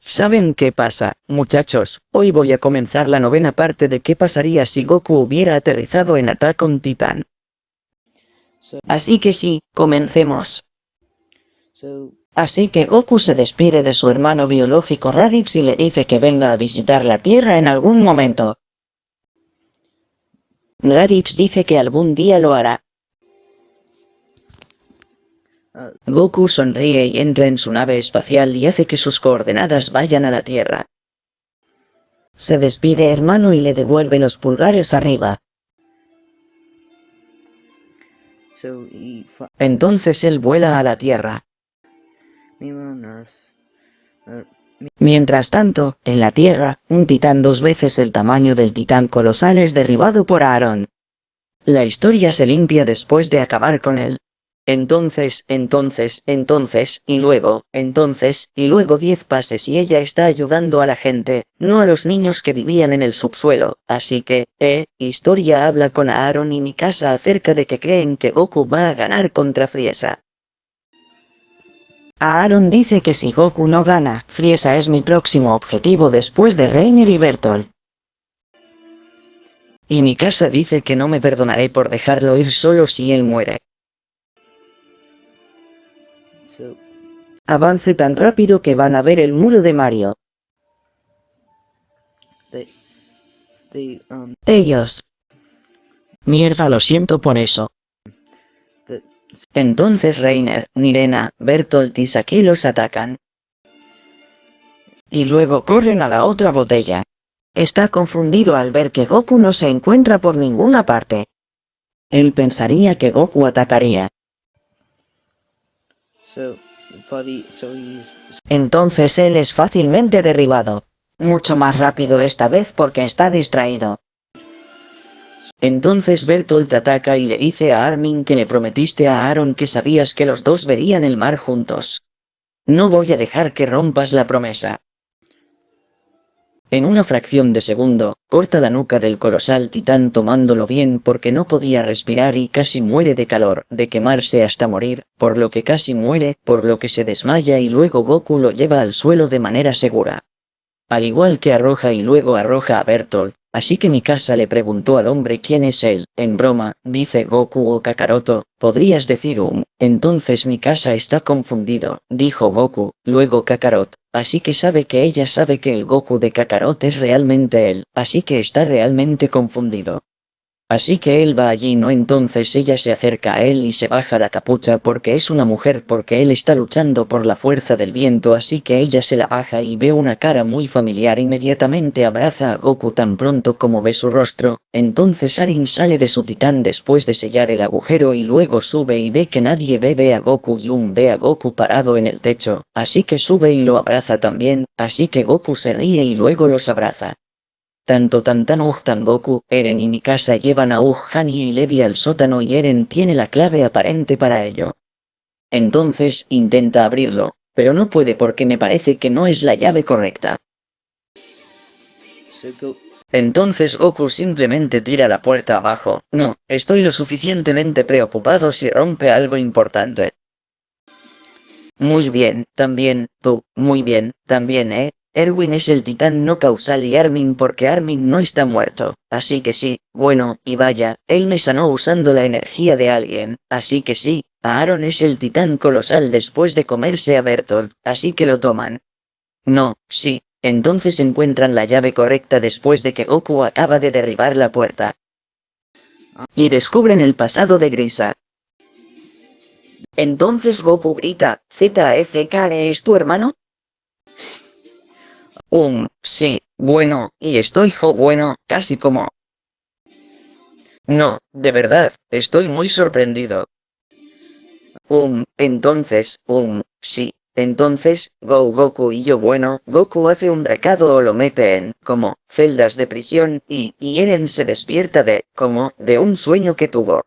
¿Saben qué pasa, muchachos? Hoy voy a comenzar la novena parte de qué pasaría si Goku hubiera aterrizado en Attack on Titan. Así que sí, comencemos. Así que Goku se despide de su hermano biológico Raditz y le dice que venga a visitar la Tierra en algún momento. Raditz dice que algún día lo hará. Goku sonríe y entra en su nave espacial y hace que sus coordenadas vayan a la Tierra. Se despide hermano y le devuelve los pulgares arriba. Entonces él vuela a la Tierra. Mientras tanto, en la Tierra, un titán dos veces el tamaño del titán colosal es derribado por Aaron. La historia se limpia después de acabar con él. Entonces, entonces, entonces, y luego, entonces, y luego diez pases y ella está ayudando a la gente, no a los niños que vivían en el subsuelo, así que, eh, historia habla con Aaron y Mikasa acerca de que creen que Goku va a ganar contra Friesa. Aaron dice que si Goku no gana, Friesa es mi próximo objetivo después de Reiner y Bertolt. Y Mikasa dice que no me perdonaré por dejarlo ir solo si él muere. Avance tan rápido que van a ver el muro de Mario. Um, Ellos. Mierda, lo siento por eso. Entonces Reiner, Nirena, Bertolt y Saki los atacan. Y luego corren a la otra botella. Está confundido al ver que Goku no se encuentra por ninguna parte. Él pensaría que Goku atacaría. Entonces él es fácilmente derribado. Mucho más rápido esta vez porque está distraído. Entonces Bertolt ataca y le dice a Armin que le prometiste a Aaron que sabías que los dos verían el mar juntos. No voy a dejar que rompas la promesa. En una fracción de segundo, corta la nuca del colosal titán tomándolo bien porque no podía respirar y casi muere de calor, de quemarse hasta morir, por lo que casi muere, por lo que se desmaya y luego Goku lo lleva al suelo de manera segura. Al igual que arroja y luego arroja a Bertolt, Así que Mikasa le preguntó al hombre quién es él, en broma, dice Goku o Kakaroto, podrías decir un, entonces Mikasa está confundido, dijo Goku, luego Kakarot, así que sabe que ella sabe que el Goku de Kakarot es realmente él, así que está realmente confundido. Así que él va allí no entonces ella se acerca a él y se baja la capucha porque es una mujer porque él está luchando por la fuerza del viento así que ella se la baja y ve una cara muy familiar inmediatamente abraza a Goku tan pronto como ve su rostro, entonces Arin sale de su titán después de sellar el agujero y luego sube y ve que nadie ve ve a Goku y un ve a Goku parado en el techo, así que sube y lo abraza también, así que Goku se ríe y luego los abraza. Tanto Tantan Tan Goku, Eren y Mikasa llevan a Hani y Levi al sótano y Eren tiene la clave aparente para ello. Entonces intenta abrirlo, pero no puede porque me parece que no es la llave correcta. Entonces Goku simplemente tira la puerta abajo. No, estoy lo suficientemente preocupado si rompe algo importante. Muy bien, también, tú, muy bien, también, eh. Erwin es el titán no causal y Armin porque Armin no está muerto, así que sí, bueno, y vaya, él me sanó usando la energía de alguien, así que sí, Aaron es el titán colosal después de comerse a Bertolt, así que lo toman. No, sí, entonces encuentran la llave correcta después de que Goku acaba de derribar la puerta. Y descubren el pasado de Grisa. Entonces Goku grita, ZFK ¿es tu hermano? Um, sí, bueno, y estoy jo bueno, casi como... No, de verdad, estoy muy sorprendido. Um, entonces, um, sí, entonces, Go Goku y yo bueno, Goku hace un recado o lo mete en, como, celdas de prisión, y, y Eren se despierta de, como, de un sueño que tuvo.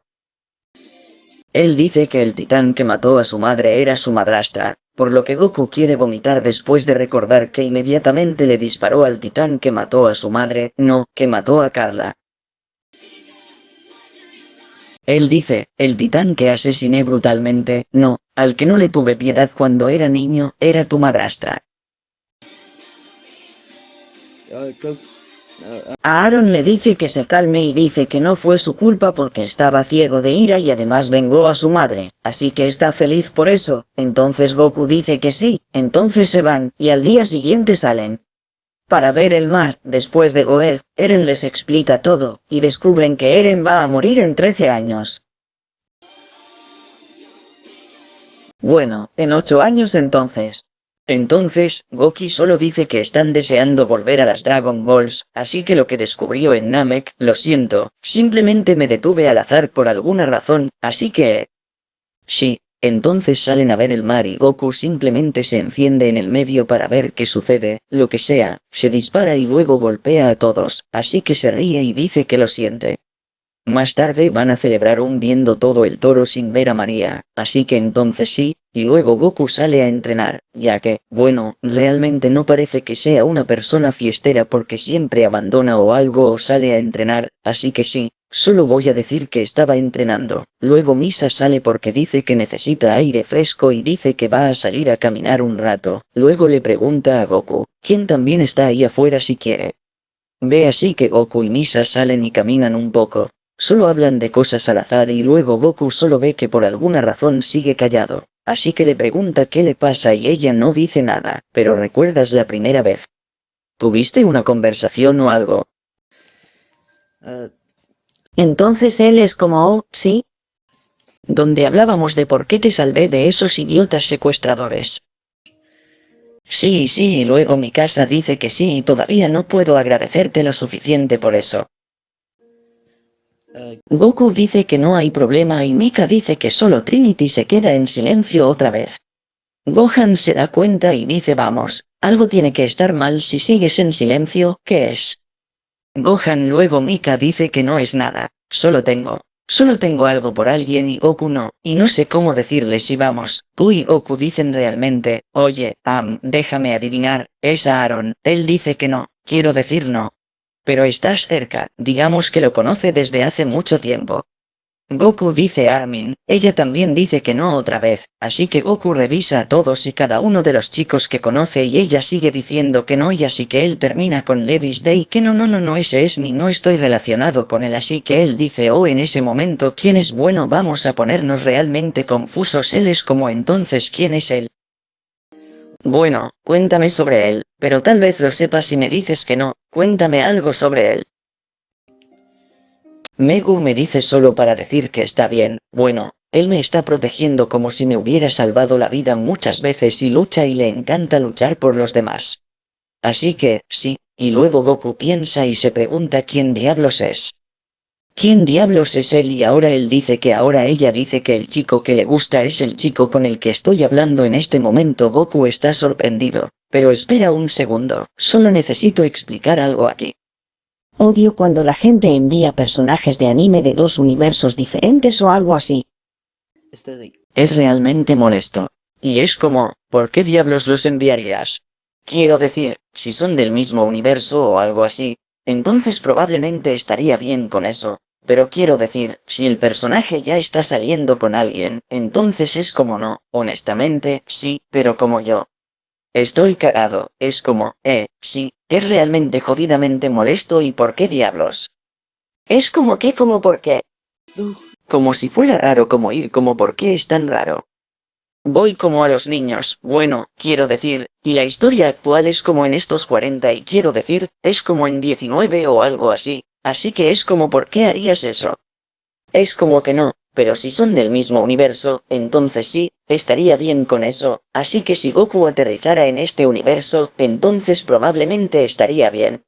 Él dice que el titán que mató a su madre era su madrastra, por lo que Goku quiere vomitar después de recordar que inmediatamente le disparó al titán que mató a su madre, no, que mató a Carla. Él dice, el titán que asesiné brutalmente, no, al que no le tuve piedad cuando era niño, era tu madrastra. Aaron le dice que se calme y dice que no fue su culpa porque estaba ciego de ira y además vengó a su madre, así que está feliz por eso, entonces Goku dice que sí, entonces se van, y al día siguiente salen. Para ver el mar, después de Goer, Eren les explica todo, y descubren que Eren va a morir en 13 años. Bueno, en 8 años entonces. Entonces, Goki solo dice que están deseando volver a las Dragon Balls, así que lo que descubrió en Namek, lo siento, simplemente me detuve al azar por alguna razón, así que... Sí, entonces salen a ver el mar y Goku simplemente se enciende en el medio para ver qué sucede, lo que sea, se dispara y luego golpea a todos, así que se ríe y dice que lo siente. Más tarde van a celebrar un viendo todo el toro sin ver a María, así que entonces sí, y luego Goku sale a entrenar, ya que, bueno, realmente no parece que sea una persona fiestera porque siempre abandona o algo o sale a entrenar, así que sí, solo voy a decir que estaba entrenando. Luego Misa sale porque dice que necesita aire fresco y dice que va a salir a caminar un rato, luego le pregunta a Goku, ¿quién también está ahí afuera si quiere? Ve así que Goku y Misa salen y caminan un poco, Solo hablan de cosas al azar y luego Goku solo ve que por alguna razón sigue callado. Así que le pregunta qué le pasa y ella no dice nada, pero recuerdas la primera vez. ¿Tuviste una conversación o algo? Uh, Entonces él es como, oh, sí. Donde hablábamos de por qué te salvé de esos idiotas secuestradores. Sí, sí, y luego mi casa dice que sí y todavía no puedo agradecerte lo suficiente por eso. Goku dice que no hay problema y Mika dice que solo Trinity se queda en silencio otra vez. Gohan se da cuenta y dice vamos, algo tiene que estar mal si sigues en silencio, ¿qué es? Gohan luego Mika dice que no es nada, solo tengo, solo tengo algo por alguien y Goku no, y no sé cómo decirle si vamos, tú y Goku dicen realmente, oye, Am, déjame adivinar, es Aaron, él dice que no, quiero decir no, pero estás cerca, digamos que lo conoce desde hace mucho tiempo. Goku dice a Armin, ella también dice que no otra vez, así que Goku revisa a todos y cada uno de los chicos que conoce y ella sigue diciendo que no y así que él termina con Levis Day que no no no no ese es mi no estoy relacionado con él así que él dice oh en ese momento quién es bueno vamos a ponernos realmente confusos él es como entonces quién es él. Bueno, cuéntame sobre él, pero tal vez lo sepas si me dices que no, cuéntame algo sobre él. Megu me dice solo para decir que está bien, bueno, él me está protegiendo como si me hubiera salvado la vida muchas veces y lucha y le encanta luchar por los demás. Así que, sí, y luego Goku piensa y se pregunta quién diablos es. ¿Quién diablos es él? Y ahora él dice que ahora ella dice que el chico que le gusta es el chico con el que estoy hablando en este momento. Goku está sorprendido. Pero espera un segundo, solo necesito explicar algo aquí. Odio cuando la gente envía personajes de anime de dos universos diferentes o algo así. este. Es realmente molesto. Y es como, ¿por qué diablos los enviarías? Quiero decir, si son del mismo universo o algo así, entonces probablemente estaría bien con eso. Pero quiero decir, si el personaje ya está saliendo con alguien, entonces es como no, honestamente, sí, pero como yo. Estoy cagado, es como, eh, sí, es realmente jodidamente molesto y por qué diablos. Es como que como por qué. Como si fuera raro como ir como por qué es tan raro. Voy como a los niños, bueno, quiero decir, y la historia actual es como en estos 40 y quiero decir, es como en 19 o algo así, así que es como por qué harías eso. Es como que no, pero si son del mismo universo, entonces sí, estaría bien con eso, así que si Goku aterrizara en este universo, entonces probablemente estaría bien.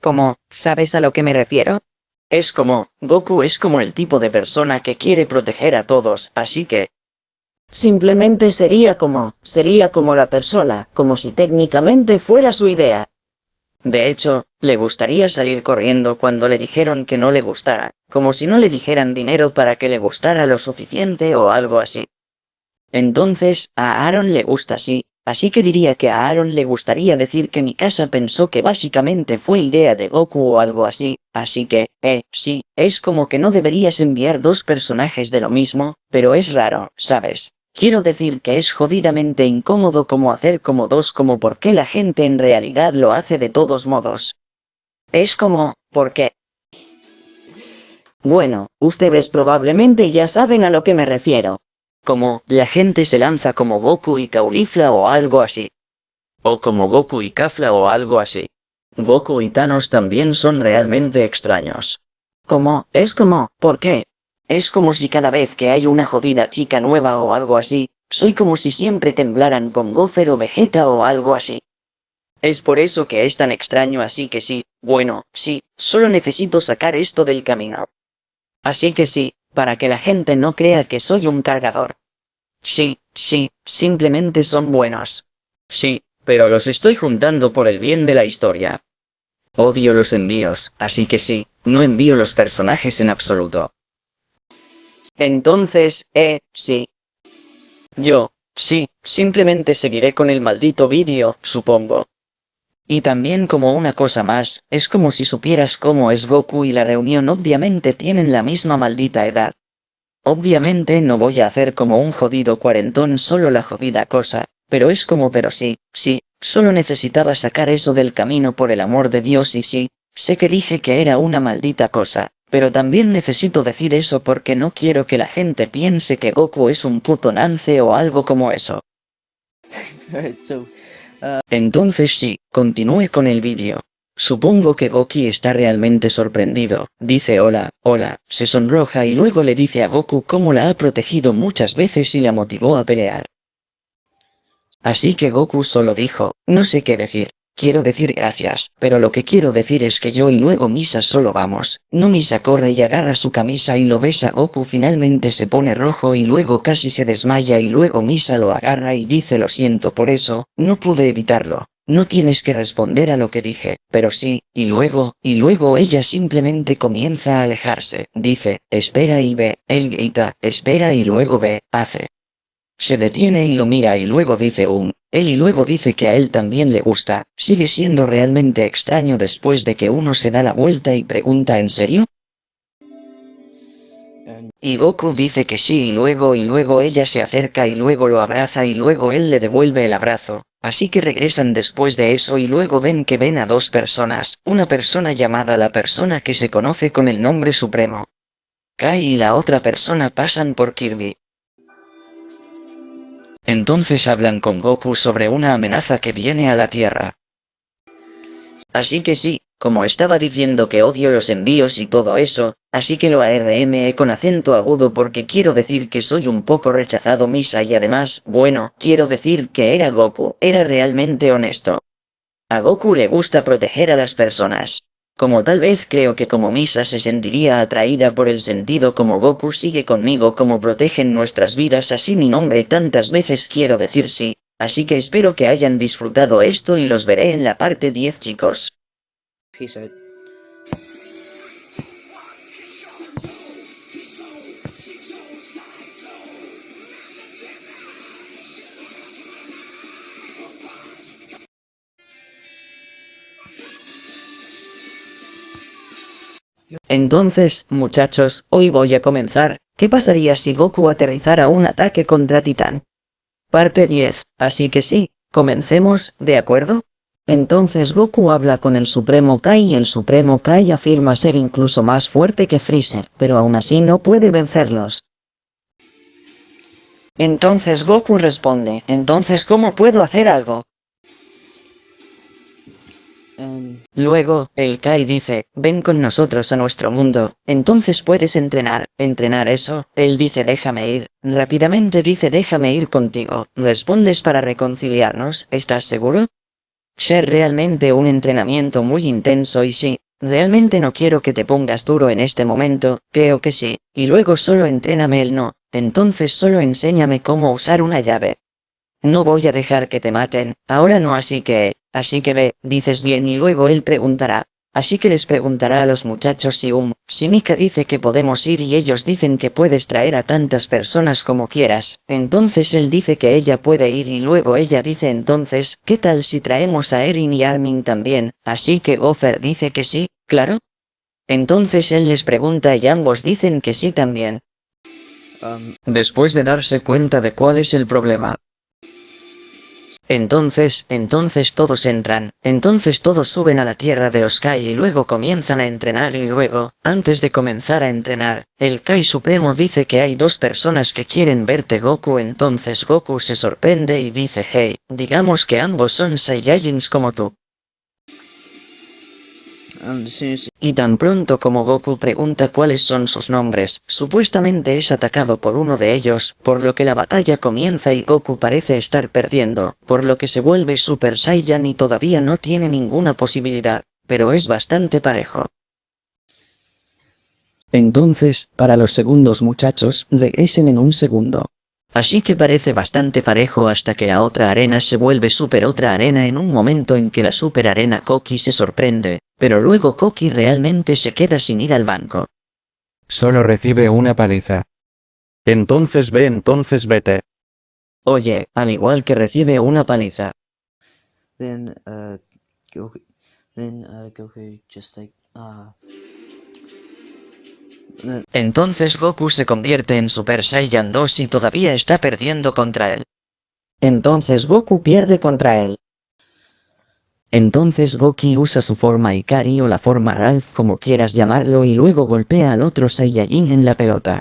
Como, ¿sabes a lo que me refiero? Es como, Goku es como el tipo de persona que quiere proteger a todos, así que... Simplemente sería como, sería como la persona, como si técnicamente fuera su idea. De hecho, le gustaría salir corriendo cuando le dijeron que no le gustara, como si no le dijeran dinero para que le gustara lo suficiente o algo así. Entonces, a Aaron le gusta así, así que diría que a Aaron le gustaría decir que mi casa pensó que básicamente fue idea de Goku o algo así, así que, eh, sí, es como que no deberías enviar dos personajes de lo mismo, pero es raro, ¿sabes? Quiero decir que es jodidamente incómodo como hacer como dos como porque la gente en realidad lo hace de todos modos. Es como, ¿por qué? Bueno, ustedes probablemente ya saben a lo que me refiero. Como, la gente se lanza como Goku y Caulifla o algo así. O como Goku y Kafla o algo así. Goku y Thanos también son realmente extraños. Como, es como, ¿por qué? Es como si cada vez que hay una jodida chica nueva o algo así, soy como si siempre temblaran con Gozer o Vegeta o algo así. Es por eso que es tan extraño así que sí, bueno, sí, solo necesito sacar esto del camino. Así que sí, para que la gente no crea que soy un cargador. Sí, sí, simplemente son buenos. Sí, pero los estoy juntando por el bien de la historia. Odio los envíos, así que sí, no envío los personajes en absoluto. Entonces, eh, sí. Yo, sí, simplemente seguiré con el maldito vídeo, supongo. Y también como una cosa más, es como si supieras cómo es Goku y la reunión obviamente tienen la misma maldita edad. Obviamente no voy a hacer como un jodido cuarentón solo la jodida cosa, pero es como pero sí, sí, solo necesitaba sacar eso del camino por el amor de Dios y sí, sé que dije que era una maldita cosa, pero también necesito decir eso porque no quiero que la gente piense que Goku es un puto nance o algo como eso. Entonces sí, continúe con el vídeo. Supongo que Goki está realmente sorprendido, dice hola, hola, se sonroja y luego le dice a Goku cómo la ha protegido muchas veces y la motivó a pelear. Así que Goku solo dijo, no sé qué decir, quiero decir gracias, pero lo que quiero decir es que yo y luego Misa solo vamos, no Misa corre y agarra su camisa y lo besa Goku finalmente se pone rojo y luego casi se desmaya y luego Misa lo agarra y dice lo siento por eso, no pude evitarlo. No tienes que responder a lo que dije, pero sí, y luego, y luego ella simplemente comienza a alejarse, dice, espera y ve, él grita, espera y luego ve, hace. Se detiene y lo mira y luego dice un, él y luego dice que a él también le gusta, sigue siendo realmente extraño después de que uno se da la vuelta y pregunta ¿en serio? Y Goku dice que sí y luego y luego ella se acerca y luego lo abraza y luego él le devuelve el abrazo, así que regresan después de eso y luego ven que ven a dos personas, una persona llamada la persona que se conoce con el nombre supremo. Kai y la otra persona pasan por Kirby. Entonces hablan con Goku sobre una amenaza que viene a la Tierra. Así que sí, como estaba diciendo que odio los envíos y todo eso, así que lo ARME con acento agudo porque quiero decir que soy un poco rechazado Misa y además, bueno, quiero decir que era Goku, era realmente honesto. A Goku le gusta proteger a las personas. Como tal vez creo que como Misa se sentiría atraída por el sentido como Goku sigue conmigo como protegen nuestras vidas así mi nombre tantas veces quiero decir sí, así que espero que hayan disfrutado esto y los veré en la parte 10 chicos. Entonces, muchachos, hoy voy a comenzar, ¿qué pasaría si Goku aterrizara un ataque contra Titán? Parte 10, así que sí, comencemos, ¿de acuerdo? Entonces Goku habla con el Supremo Kai y el Supremo Kai afirma ser incluso más fuerte que Freezer, pero aún así no puede vencerlos. Entonces Goku responde, entonces ¿cómo puedo hacer algo? Luego, el Kai dice, ven con nosotros a nuestro mundo, entonces puedes entrenar, entrenar eso, él dice déjame ir, rápidamente dice déjame ir contigo, respondes para reconciliarnos, ¿estás seguro? Ser realmente un entrenamiento muy intenso y sí, realmente no quiero que te pongas duro en este momento, creo que sí, y luego solo entréname el no, entonces solo enséñame cómo usar una llave. No voy a dejar que te maten, ahora no así que, así que ve, dices bien y luego él preguntará. Así que les preguntará a los muchachos si um, si Mika dice que podemos ir y ellos dicen que puedes traer a tantas personas como quieras, entonces él dice que ella puede ir y luego ella dice entonces, ¿qué tal si traemos a Erin y Armin también? Así que Gopher dice que sí, claro. Entonces él les pregunta y ambos dicen que sí también. Después de darse cuenta de cuál es el problema. Entonces, entonces todos entran, entonces todos suben a la tierra de los Kai y luego comienzan a entrenar y luego, antes de comenzar a entrenar, el Kai Supremo dice que hay dos personas que quieren verte Goku entonces Goku se sorprende y dice hey, digamos que ambos son Saiyajins como tú. Y tan pronto como Goku pregunta cuáles son sus nombres, supuestamente es atacado por uno de ellos, por lo que la batalla comienza y Goku parece estar perdiendo, por lo que se vuelve Super Saiyan y todavía no tiene ninguna posibilidad, pero es bastante parejo. Entonces, para los segundos muchachos, regresen en un segundo. Así que parece bastante parejo hasta que la otra arena se vuelve super otra arena en un momento en que la super arena Koki se sorprende, pero luego Koki realmente se queda sin ir al banco. Solo recibe una paliza. Entonces ve, entonces vete. Oye, al igual que recibe una paliza. then uh Goku then uh Goku just like uh Entonces Goku se convierte en Super Saiyan 2 y todavía está perdiendo contra él. Entonces Goku pierde contra él. Entonces Goki usa su forma Ikari o la forma Ralph como quieras llamarlo y luego golpea al otro Saiyajin en la pelota.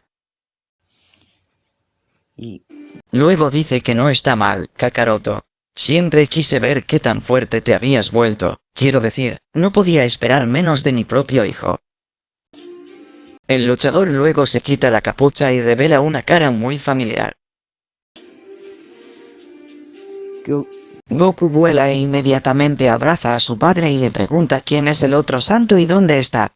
y Luego dice que no está mal, Kakaroto. Siempre quise ver qué tan fuerte te habías vuelto, quiero decir, no podía esperar menos de mi propio hijo. El luchador luego se quita la capucha y revela una cara muy familiar. Go Goku vuela e inmediatamente abraza a su padre y le pregunta quién es el otro santo y dónde está.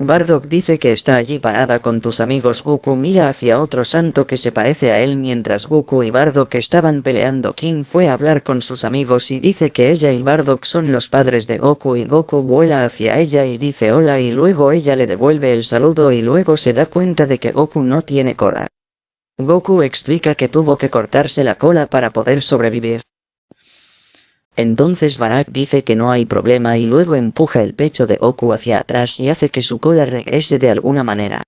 Bardock dice que está allí parada con tus amigos Goku mira hacia otro santo que se parece a él mientras Goku y Bardock estaban peleando King fue a hablar con sus amigos y dice que ella y Bardock son los padres de Goku y Goku vuela hacia ella y dice hola y luego ella le devuelve el saludo y luego se da cuenta de que Goku no tiene cola. Goku explica que tuvo que cortarse la cola para poder sobrevivir. Entonces Barak dice que no hay problema y luego empuja el pecho de Goku hacia atrás y hace que su cola regrese de alguna manera.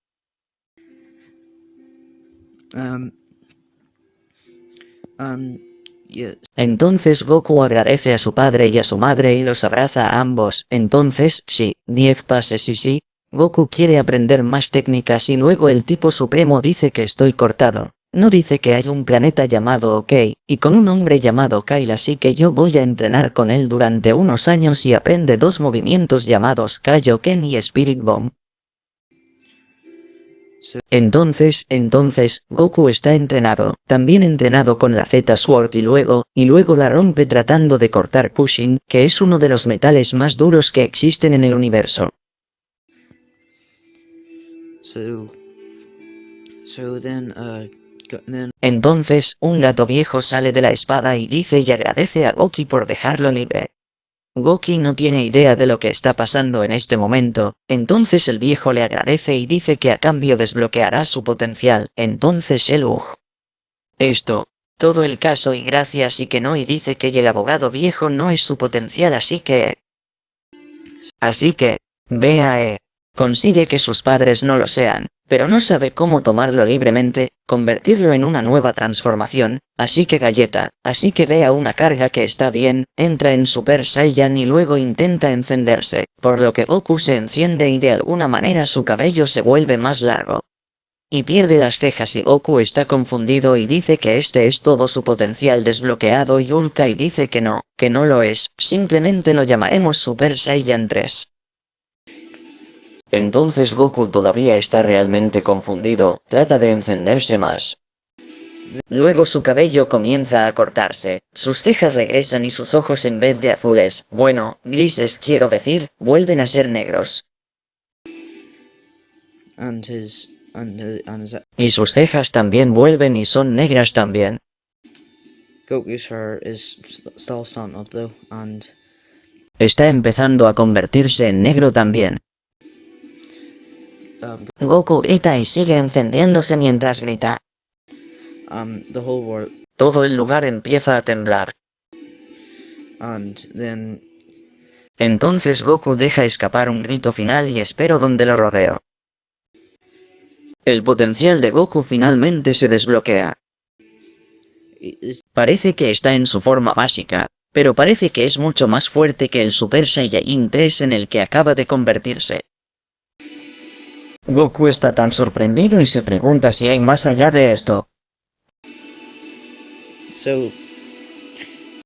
um um yes Entonces Goku agradece a su padre y a su madre y los abraza a ambos. Entonces, sí, 10 pases y sí, Goku quiere aprender más técnicas y luego el tipo supremo dice que estoy cortado. No dice que hay un planeta llamado OK, y con un hombre llamado Kyle así que yo voy a entrenar con él durante unos años y aprende dos movimientos llamados Kaioken y Spirit Bomb. Entonces, entonces, Goku está entrenado, también entrenado con la Z-Sword y luego, y luego la rompe tratando de cortar Pushing, que es uno de los metales más duros que existen en el universo. so so then uh Entonces, un gato viejo sale de la espada y dice y agradece a Goki por dejarlo libre. Goki no tiene idea de lo que está pasando en este momento, entonces el viejo le agradece y dice que a cambio desbloqueará su potencial, entonces él ugh. Esto, todo el caso y gracias y que no y dice que el abogado viejo no es su potencial así que... Así que, vea eh, consigue que sus padres no lo sean, pero no sabe cómo tomarlo libremente, convertirlo en una nueva transformación, así que galleta, así que vea una carga que está bien, entra en Super Saiyan y luego intenta encenderse, por lo que Goku se enciende y de alguna manera su cabello se vuelve más largo. Y pierde las cejas y Goku está confundido y dice que este es todo su potencial desbloqueado y Ulkai dice que no, que no lo es, simplemente lo llamaremos Super Saiyan 3. Entonces Goku todavía está realmente confundido, trata de encenderse más. Luego su cabello comienza a cortarse, sus cejas regresan y sus ojos en vez de azules, bueno, grises quiero decir, vuelven a ser negros. and his and his, and his Y sus cejas también vuelven y son negras también. Goku's hair is st- still starting up though, and Está empezando a convertirse en negro también. Goku grita y sigue encendiéndose mientras grita. um, the whole world, Todo el lugar empieza a temblar. and then Entonces Goku deja escapar un grito final y espero donde lo rodeo. El potencial de Goku finalmente se desbloquea. Parece que está en su forma básica, pero parece que es mucho más fuerte que el Super Saiyajin 3 en el que acaba de convertirse. Goku está tan sorprendido y se pregunta si hay más allá de esto. so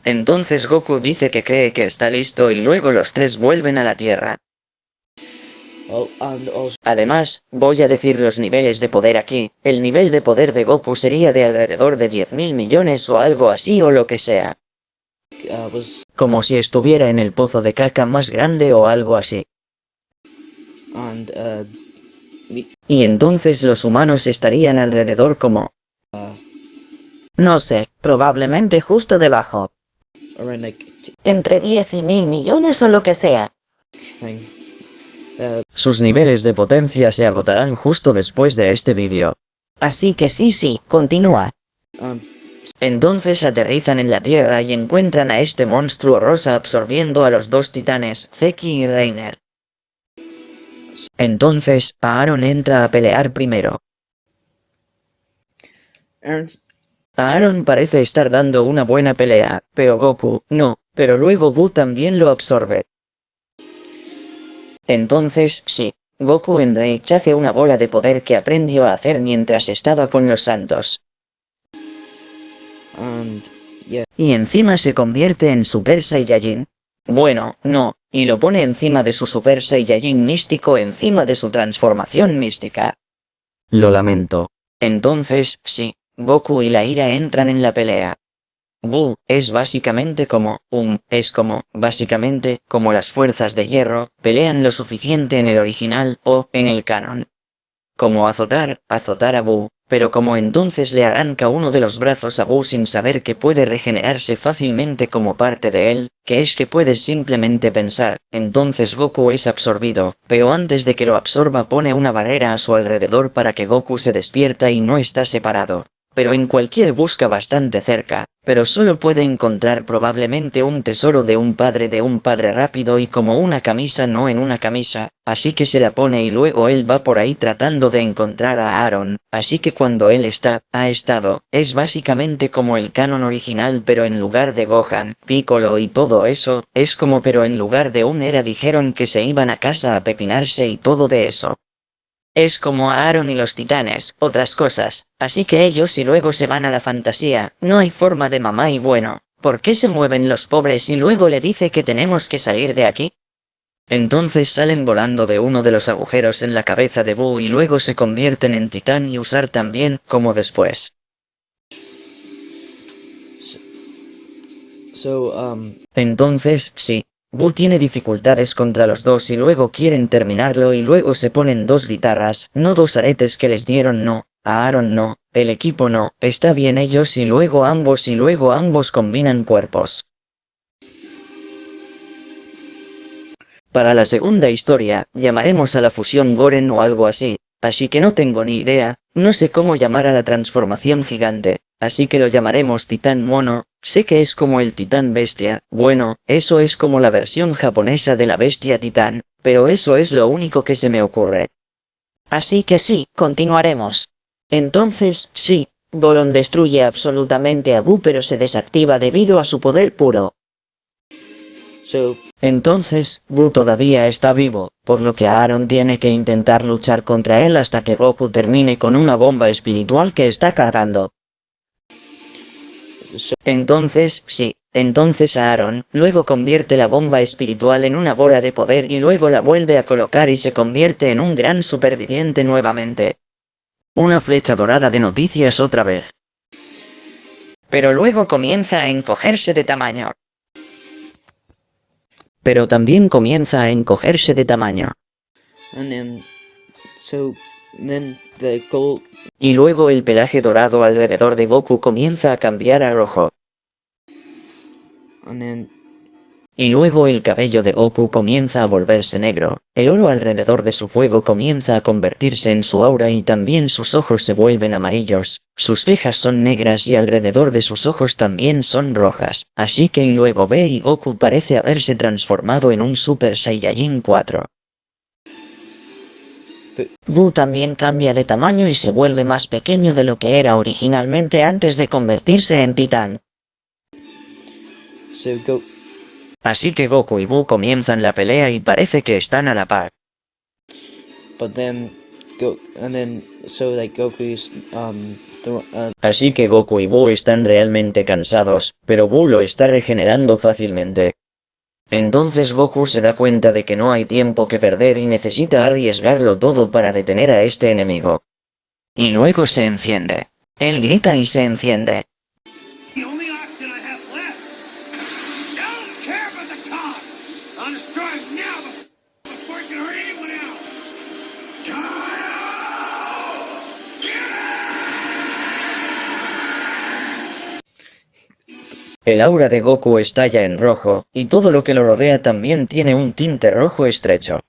Entonces Goku dice que cree que está listo y luego los tres vuelven a la Tierra. oh also Además, voy a decir los niveles de poder aquí. El nivel de poder de Goku sería de alrededor de 10.000 millones o algo así o lo que sea. was Como si estuviera en el pozo de caca más grande o algo así. and uh Y entonces los humanos estarían alrededor como... No sé, probablemente justo debajo. Entre 10 y mil millones o lo que sea. Uh Sus niveles de potencia se agotarán justo después de este vídeo. Así que sí, sí, continúa. um Entonces aterrizan en la Tierra y encuentran a este monstruo rosa absorbiendo a los dos titanes, Zeki y Reiner. Entonces, Aaron entra a pelear primero. Aaron Aaron parece estar dando una buena pelea, pero Goku, no, pero luego Buu también lo absorbe. Entonces, sí, Goku en Rage hace una bola de poder que aprendió a hacer mientras estaba con los santos. and yeah Y encima se convierte en Super Saiyajin. Bueno, no, y lo pone encima de su Super Saiyajin místico encima de su transformación mística. Lo lamento. Entonces, sí, Goku y la ira entran en la pelea. Buu es básicamente como, um, es como, básicamente, como las fuerzas de hierro, pelean lo suficiente en el original o en el canon. Como azotar, azotar a Buu, pero como entonces le arranca uno de los brazos a Buu sin saber que puede regenerarse fácilmente como parte de él, que es que puedes simplemente pensar, entonces Goku es absorbido, pero antes de que lo absorba pone una barrera a su alrededor para que Goku se despierta y no está separado. Pero en cualquier busca bastante cerca, pero solo puede encontrar probablemente un tesoro de un padre de un padre rápido y como una camisa no en una camisa, así que se la pone y luego él va por ahí tratando de encontrar a Aaron, así que cuando él está, ha estado, es básicamente como el canon original pero en lugar de Gohan, Piccolo y todo eso, es como pero en lugar de un era dijeron que se iban a casa a pepinarse y todo de eso. Es como a Aaron y los titanes, otras cosas, así que ellos y luego se van a la fantasía, no hay forma de mamá y bueno, ¿por qué se mueven los pobres y luego le dice que tenemos que salir de aquí? Entonces salen volando de uno de los agujeros en la cabeza de Boo y luego se convierten en titán y usar también, como después. so um Entonces, sí, Boo tiene dificultades contra los dos y luego quieren terminarlo y luego se ponen dos guitarras, no dos aretes que les dieron no, a Aaron no, el equipo no, está bien ellos y luego ambos y luego ambos combinan cuerpos. Para la segunda historia, llamaremos a la fusión Goren o algo así, así que no tengo ni idea, no sé cómo llamar a la transformación gigante, así que lo llamaremos Titán Mono, sé que es como el Titán Bestia, bueno, eso es como la versión japonesa de la Bestia Titán, pero eso es lo único que se me ocurre. Así que sí, continuaremos. Entonces, sí, Goron destruye absolutamente a Buu pero se desactiva debido a su poder puro. so Entonces, Buu todavía está vivo, por lo que Aaron tiene que intentar luchar contra él hasta que Goku termine con una bomba espiritual que está cargando. Entonces, sí, entonces Aaron luego convierte la bomba espiritual en una bola de poder y luego la vuelve a colocar y se convierte en un gran superviviente nuevamente. Una flecha dorada de noticias otra vez. Pero luego comienza a encogerse de tamaño. Pero también comienza a encogerse de tamaño. Y luego el pelaje dorado alrededor de Goku comienza a cambiar a rojo. Y luego el cabello de Goku comienza a volverse negro, el oro alrededor de su fuego comienza a convertirse en su aura y también sus ojos se vuelven amarillos, sus cejas son negras y alrededor de sus ojos también son rojas, así que luego ve y Goku parece haberse transformado en un Super Saiyajin 4. Buu también cambia de tamaño y se vuelve más pequeño de lo que era originalmente antes de convertirse en titán. Así que Goku y Buu comienzan la pelea y parece que están a la par. Um uh, Así que Goku y Buu están realmente cansados, pero Buu lo está regenerando fácilmente. Entonces Goku se da cuenta de que no hay tiempo que perder y necesita arriesgarlo todo para detener a este enemigo. Y luego se enciende. Él grita y se enciende. El aura de Goku estalla en rojo, y todo lo que lo rodea también tiene un tinte rojo estrecho.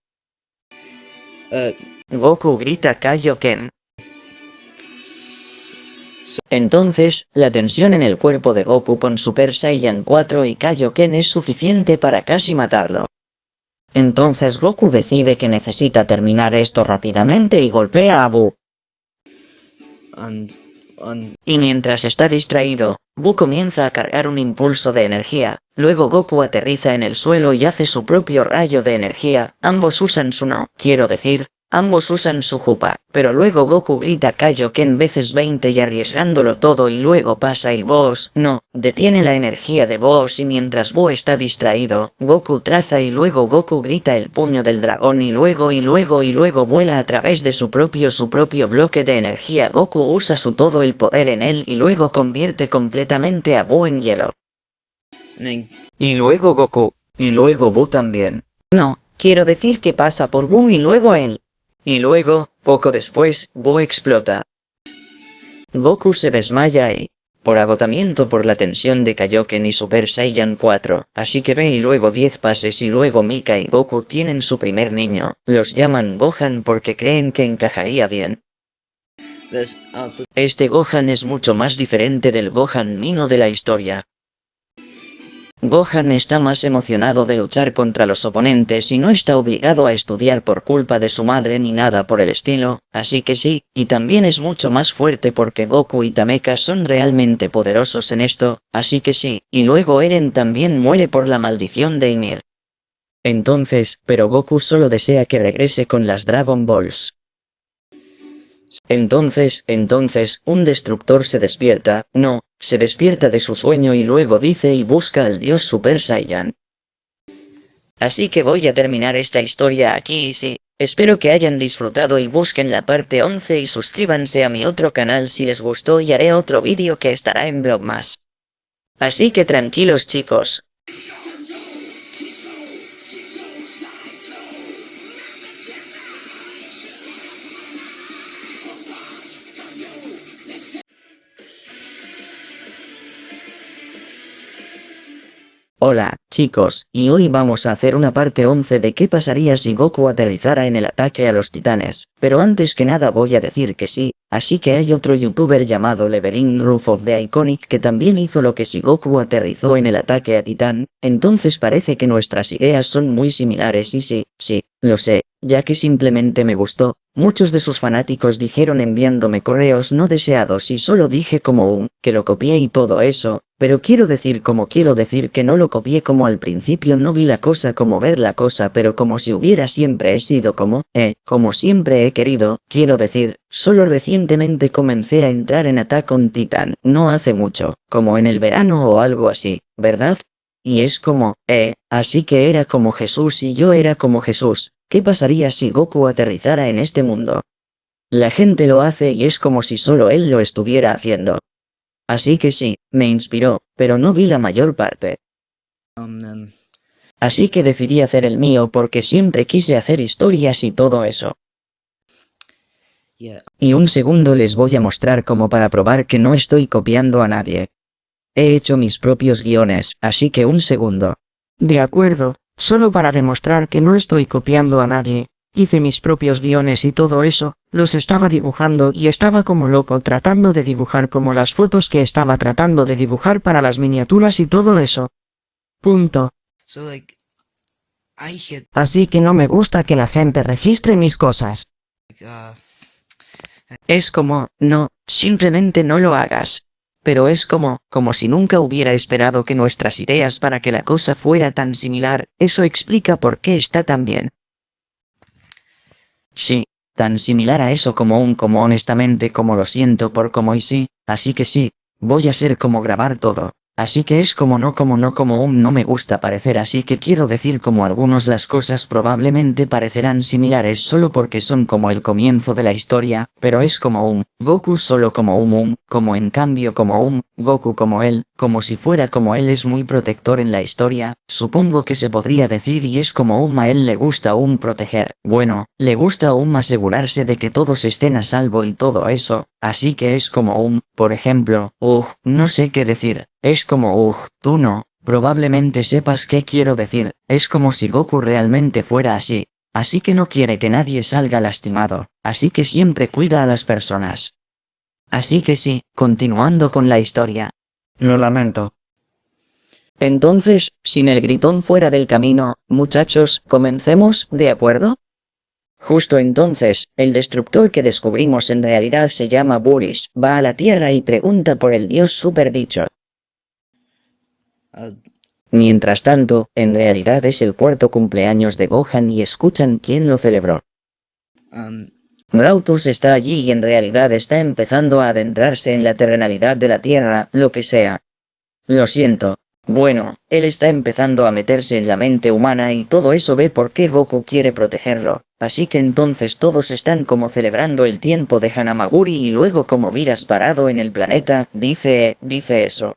uh Goku grita Kaioken. Entonces, la tensión en el cuerpo de Goku con Super Saiyan 4 y Kaioken es suficiente para casi matarlo. Entonces Goku decide que necesita terminar esto rápidamente y golpea a Buu. and and Y mientras está distraído, Buu comienza a cargar un impulso de energía, luego Goku aterriza en el suelo y hace su propio rayo de energía, ambos usan su no, quiero decir, ambos usan su jupa, pero luego Goku grita Kaioken veces 20 y arriesgándolo todo y luego pasa y Boss, no, detiene la energía de Boss y mientras Buu está distraído, Goku traza y luego Goku grita el puño del dragón y luego y luego y luego vuela a través de su propio su propio bloque de energía Goku usa su todo el poder en él y luego convierte completamente a Buu en hielo. Y luego Goku, y luego Buu también. No, quiero decir que pasa por Buu y luego él. Y luego, poco después, Buu explota. Goku se desmaya y, por agotamiento por la tensión de Kaioken y Super Saiyan 4, así que ve y luego 10 pases y luego Mika y Goku tienen su primer niño, los llaman Gohan porque creen que encajaría bien. uh the, Este Gohan es mucho más diferente del Gohan Mino de la historia. Gohan está más emocionado de luchar contra los oponentes y no está obligado a estudiar por culpa de su madre ni nada por el estilo, así que sí, y también es mucho más fuerte porque Goku y Tameka son realmente poderosos en esto, así que sí, y luego Eren también muere por la maldición de Ymir. Entonces, pero Goku solo desea que regrese con las Dragon Balls. Entonces, entonces, un destructor se despierta, no, se despierta de su sueño y luego dice y busca al dios Super Saiyan. Así que voy a terminar esta historia aquí y sí, espero que hayan disfrutado y busquen la parte 11 y suscríbanse a mi otro canal si les gustó y haré otro vídeo que estará en Vlogmas. Así que tranquilos chicos, Hola, chicos, y hoy vamos a hacer una parte 11 de qué pasaría si Goku aterrizara en el ataque a los titanes, pero antes que nada voy a decir que sí, así que hay otro youtuber llamado Leverin Roof of the Iconic que también hizo lo que si Goku aterrizó en el ataque a titán, entonces parece que nuestras ideas son muy similares y sí, sí, lo sé, ya que simplemente me gustó, muchos de sus fanáticos dijeron enviándome correos no deseados y solo dije como un, que lo copié y todo eso, pero quiero decir como quiero decir que no lo copié como al principio no vi la cosa como ver la cosa pero como si hubiera siempre he sido como, eh, como siempre he querido, quiero decir, solo recientemente comencé a entrar en Attack on Titan, no hace mucho, como en el verano o algo así, ¿verdad? Y es como, eh, así que era como Jesús y yo era como Jesús, ¿qué pasaría si Goku aterrizara en este mundo? La gente lo hace y es como si solo él lo estuviera haciendo. Así que sí, me inspiró, pero no vi la mayor parte. um Así que decidí hacer el mío porque siempre quise hacer historias y todo eso. yeah Y un segundo les voy a mostrar como para probar que no estoy copiando a nadie. He hecho mis propios guiones, así que un segundo. De acuerdo, solo para demostrar que no estoy copiando a nadie. Hice mis propios guiones y todo eso, los estaba dibujando y estaba como loco tratando de dibujar como las fotos que estaba tratando de dibujar para las miniaturas y todo eso. Punto. so like I hit Así que no me gusta que la gente registre mis cosas. Like, uh, Es como, no, simplemente no lo hagas. Pero es como, como si nunca hubiera esperado que nuestras ideas para que la cosa fuera tan similar, eso explica por qué está tan bien. Sí, tan similar a eso como un como honestamente como lo siento por como y sí, así que sí, voy a ser como grabar todo. Así que es como no como no como un no me gusta parecer así que quiero decir como algunos las cosas probablemente parecerán similares solo porque son como el comienzo de la historia, pero es como un Goku solo como un un, como en cambio como un Goku como él, como si fuera como él es muy protector en la historia, supongo que se podría decir y es como un a él le gusta un proteger, bueno, le gusta un asegurarse de que todos estén a salvo y todo eso, así que es como un, por ejemplo, ugh, no sé qué decir, es como ugh, tú no, probablemente sepas qué quiero decir, es como si Goku realmente fuera así, así que no quiere que nadie salga lastimado, así que siempre cuida a las personas. Así que sí, continuando con la historia. Lo lamento. Entonces, sin el gritón fuera del camino, muchachos, comencemos, ¿de acuerdo? Justo entonces, el destructor que descubrimos en realidad se llama Burish, va a la Tierra y pregunta por el dios superdicho. uh, Mientras tanto, en realidad es el cuarto cumpleaños de Gohan y escuchan quién lo celebró. um, Grautus está allí y en realidad está empezando a adentrarse en la terrenalidad de la Tierra, lo que sea. Lo siento. Bueno, él está empezando a meterse en la mente humana y todo eso ve por qué Goku quiere protegerlo. Así que entonces todos están como celebrando el tiempo de Hanamaguri y luego como miras parado en el planeta, dice, dice eso.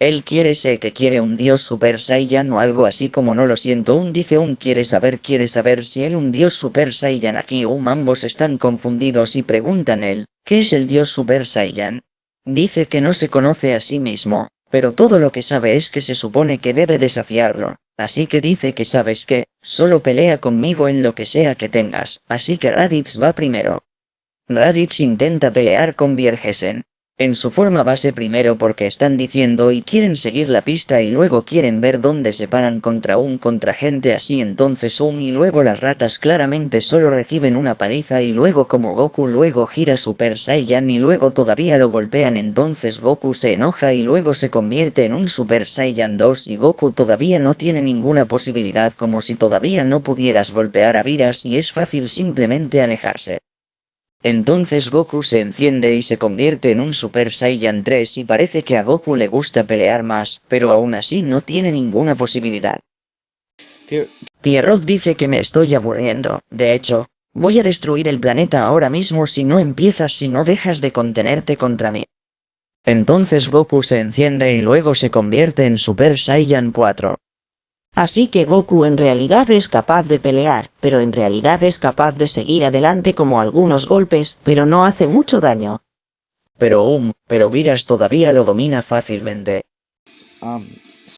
Él quiere ser que quiere un dios Super Saiyan o algo así como no lo siento un dice un quiere saber quiere saber si hay un dios Super Saiyan aquí um ambos están confundidos y preguntan él, ¿qué es el dios Super Saiyan? Dice que no se conoce a sí mismo, pero todo lo que sabe es que se supone que debe desafiarlo, así que dice que sabes que, solo pelea conmigo en lo que sea que tengas, así que Raditz va primero. Raditz intenta pelear con Viergesen. En su forma base primero porque están diciendo y quieren seguir la pista y luego quieren ver dónde se paran contra un contra gente así entonces un y luego las ratas claramente solo reciben una paliza y luego como Goku luego gira Super Saiyan y luego todavía lo golpean entonces Goku se enoja y luego se convierte en un Super Saiyan 2 y Goku todavía no tiene ninguna posibilidad como si todavía no pudieras golpear a Viras y es fácil simplemente alejarse. Entonces Goku se enciende y se convierte en un Super Saiyan 3 y parece que a Goku le gusta pelear más, pero aún así no tiene ninguna posibilidad. Pier- Pierrot dice que me estoy aburriendo, de hecho, voy a destruir el planeta ahora mismo si no empiezas si no dejas de contenerte contra mí. Entonces Goku se enciende y luego se convierte en Super Saiyan 4. Así que Goku en realidad es capaz de pelear, pero en realidad es capaz de seguir adelante como algunos golpes, pero no hace mucho daño. Pero um, pero Viras todavía lo domina fácilmente. um,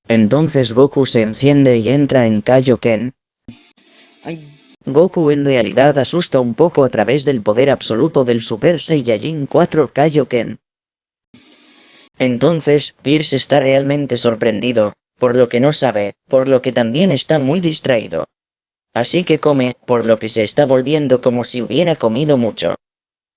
Entonces Goku se enciende y entra en Kaioken. I Goku en realidad asusta un poco a través del poder absoluto del Super Saiyajin 4 Kaioken. Entonces, Pierce está realmente sorprendido, por lo que no sabe, por lo que también está muy distraído. Así que come, por lo que se está volviendo como si hubiera comido mucho.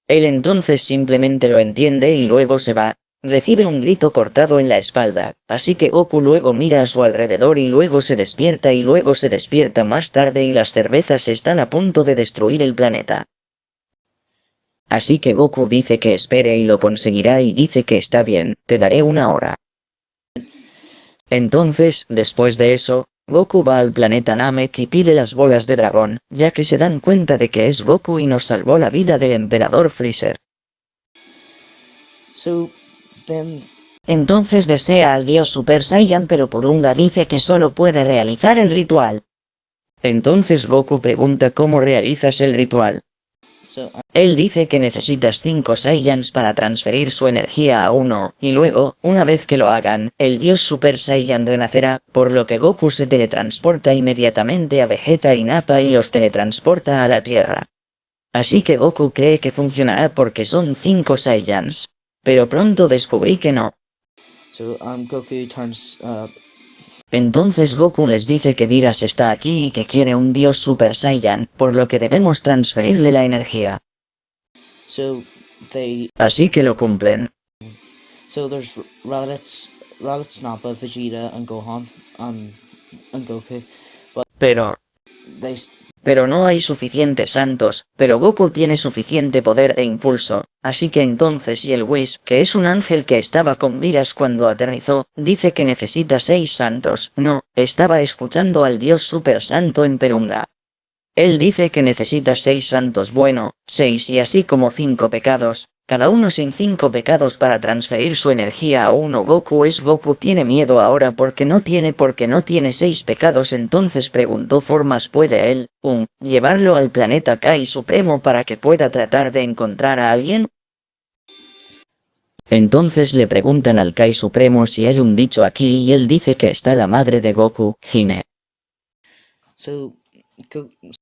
Él entonces simplemente lo entiende y luego se va. Recibe un grito cortado en la espalda, así que Goku luego mira a su alrededor y luego se despierta y luego se despierta más tarde y las cervezas están a punto de destruir el planeta. Así que Goku dice que espere y lo conseguirá y dice que está bien, te daré una hora. Entonces, después de eso, Goku va al planeta Namek y pide las bolas de dragón, ya que se dan cuenta de que es Goku y nos salvó la vida del emperador Freezer. so then Entonces desea al dios Super Saiyan pero Purunga dice que solo puede realizar el ritual. Entonces Goku pregunta cómo realizas el ritual. Él dice que necesitas 5 Saiyans para transferir su energía a uno, y luego, una vez que lo hagan, el dios Super Saiyan renacerá, por lo que Goku se teletransporta inmediatamente a Vegeta y Nappa y los teletransporta a la Tierra. Así que Goku cree que funcionará porque son 5 Saiyans. Pero pronto descubrí que no. um Goku uh Entonces Goku les dice que Viras está aquí y que quiere un dios Super Saiyan, por lo que debemos transferirle la energía. So they Así que lo cumplen. so there's Raditz, Raditz, Nappa, Vegeta, and Gohan, and and Goku. Pero, They pero no hay suficientes santos, pero Goku tiene suficiente poder e impulso, así que entonces y el Whis, que es un ángel que estaba con Viras cuando aterrizó, dice que necesita seis santos, no, estaba escuchando al dios super santo en Perunga. Él dice que necesita seis santos bueno, seis y así como cinco pecados, cada uno sin cinco pecados para transferir su energía a uno Goku es Goku tiene miedo ahora porque no tiene porque no tiene seis pecados entonces preguntó formas puede él, un, llevarlo al planeta Kai Supremo para que pueda tratar de encontrar a alguien? Entonces le preguntan al Kai Supremo si hay un dicho aquí y él dice que está la madre de Goku, Hine. so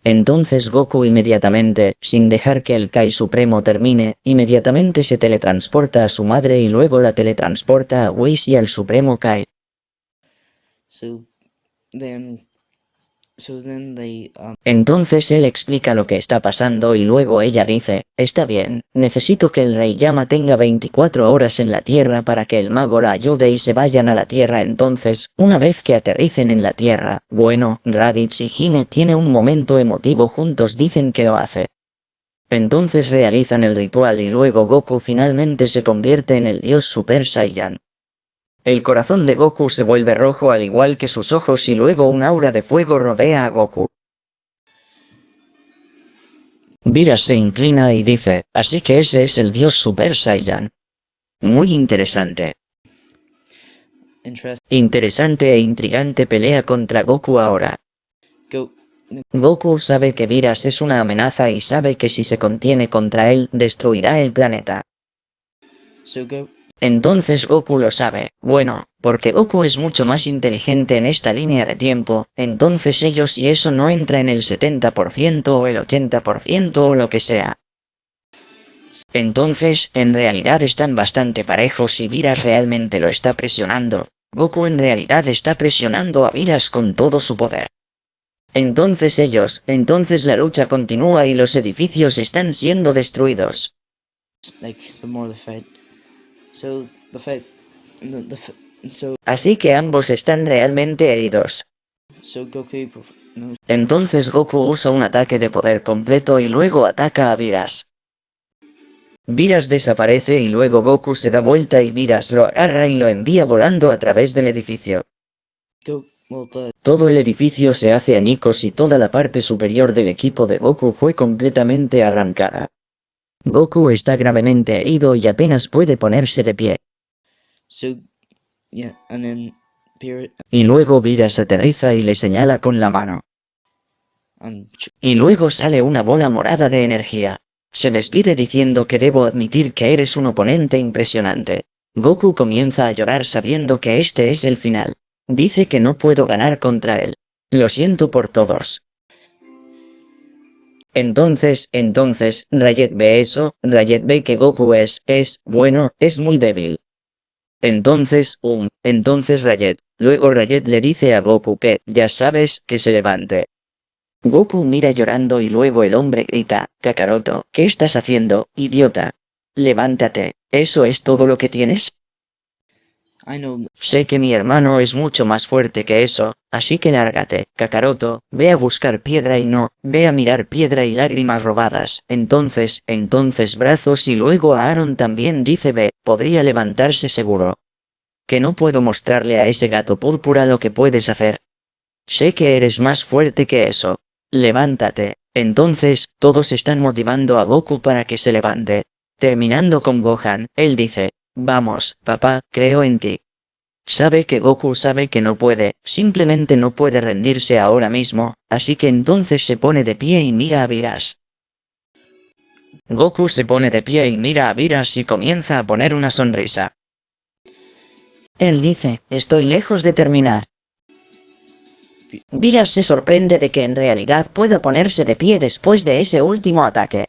Entonces Goku inmediatamente, sin dejar que el Kai Supremo termine, inmediatamente se teletransporta a su madre y luego la teletransporta a Whis y al Supremo Kai. so then so then they um Entonces él explica lo que está pasando y luego ella dice, está bien, necesito que el rey Yama tenga 24 horas en la tierra para que el mago la ayude y se vayan a la tierra entonces, una vez que aterricen en la tierra, bueno, Raditz y Hine tiene un momento emotivo juntos dicen que lo hace. Entonces realizan el ritual y luego Goku finalmente se convierte en el dios Super Saiyan. El corazón de Goku se vuelve rojo al igual que sus ojos y luego un aura de fuego rodea a Goku. Vira se inclina y dice, así que ese es el dios Super Saiyan. Muy interesante. Interesante e intrigante pelea contra Goku ahora. go Goku sabe que Viras es una amenaza y sabe que si se contiene contra él, destruirá el planeta. so go Entonces Goku lo sabe, bueno, porque Goku es mucho más inteligente en esta línea de tiempo, entonces ellos y eso no entra en el 70% o el 80% o lo que sea. Entonces, en realidad están bastante parejos y Viras realmente lo está presionando. Goku en realidad está presionando a Viras con todo su poder. Entonces ellos, entonces la lucha continúa y los edificios están siendo destruidos. like the Así que ambos están realmente heridos. Entonces Goku usa un ataque de poder completo y luego ataca a Viras. Viras desaparece y luego Goku se da vuelta y Viras lo agarra y lo envía volando a través del edificio. Todo el edificio se hace añicos y toda la parte superior del equipo de Goku fue completamente arrancada. Goku está gravemente herido y apenas puede ponerse de pie. so yeah and then Period Y luego Viras aterriza y le señala con la mano. Y luego sale una bola morada de energía. Se despide diciendo que debo admitir que eres un oponente impresionante. Goku comienza a llorar sabiendo que este es el final. Dice que no puedo ganar contra él. Lo siento por todos. Entonces, entonces, Rayet ve eso, Rayet ve que Goku es, es, bueno, es muy débil. Entonces, um, entonces Rayet, luego Rayet le dice a Goku que, ya sabes, que se levante. Goku mira llorando y luego el hombre grita, Kakaroto, ¿qué estás haciendo, idiota? Levántate, ¿eso es todo lo que tienes? Sé que mi hermano es mucho más fuerte que eso, así que lárgate, Kakaroto, ve a buscar piedra y no, ve a mirar piedra y lágrimas robadas. Entonces, entonces brazos y luego a Aaron también dice ve, podría levantarse seguro. Que no puedo mostrarle a ese gato púrpura lo que puedes hacer. Sé que eres más fuerte que eso. Levántate. Entonces, todos están motivando a Goku para que se levante. Terminando con Gohan, él dice, vamos, papá, creo en ti. Sabe que Goku sabe que no puede, simplemente no puede rendirse ahora mismo, así que entonces se pone de pie y mira a Viras. Goku se pone de pie y mira a Viras y comienza a poner una sonrisa. Él dice, estoy lejos de terminar. Viras se sorprende de que en realidad pueda ponerse de pie después de ese último ataque.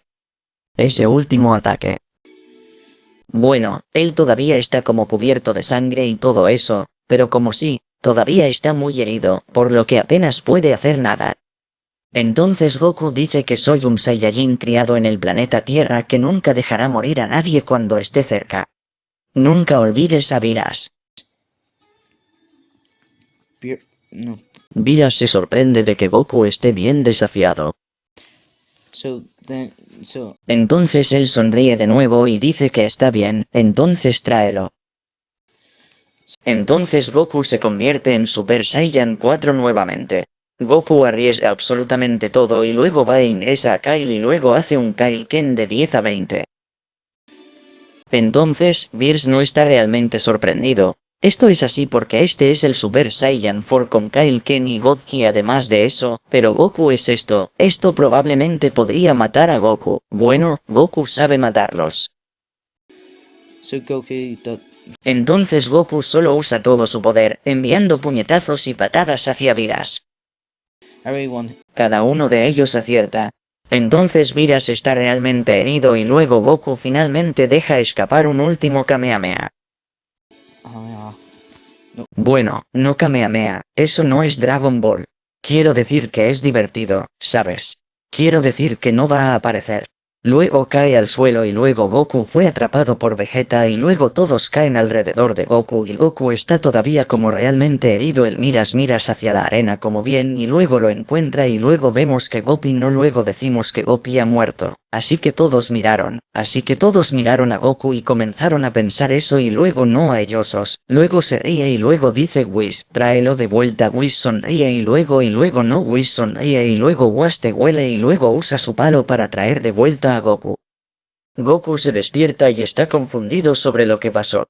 Ese último ataque. Bueno, él todavía está como cubierto de sangre y todo eso, pero como sí, todavía está muy herido, por lo que apenas puede hacer nada. Entonces Goku dice que soy un Saiyajin criado en el planeta Tierra que nunca dejará morir a nadie cuando esté cerca. Nunca olvides a Viras. No. Viras se sorprende de que Goku esté bien desafiado. Entonces él sonríe de nuevo y dice que está bien, entonces tráelo. Entonces Goku se convierte en Super Saiyan 4 nuevamente. Goku arriesga absolutamente todo y luego va e ingresa a Kyle y luego hace un Kaioken de 10 a 20. Entonces, Beers no está realmente sorprendido. Esto es así porque este es el Super Saiyan 4 con Kaioken y Godki además de eso, pero Goku es esto, esto probablemente podría matar a Goku. Bueno, Goku sabe matarlos. Entonces Goku solo usa todo su poder, enviando puñetazos y patadas hacia Viras. Cada uno de ellos acierta. Entonces Viras está realmente herido y luego Goku finalmente deja escapar un último Kamehameha. Bueno, no Kamehameha, eso no es Dragon Ball. Quiero decir que es divertido, ¿sabes? Quiero decir que no va a aparecer. Luego cae al suelo y luego Goku fue atrapado por Vegeta y luego todos caen alrededor de Goku y Goku está todavía como realmente herido el miras miras hacia la arena como bien y luego lo encuentra y luego vemos que Gopi no luego decimos que Gopi ha muerto. Así que todos miraron, así que todos miraron a Goku y comenzaron a pensar eso y luego no a ellosos, luego se ríe y luego dice Whis, tráelo de vuelta Whis sonríe y luego y luego no Whis sonríe y luego Was te huele y luego usa su palo para traer de vuelta a Goku. Goku se despierta y está confundido sobre lo que pasó.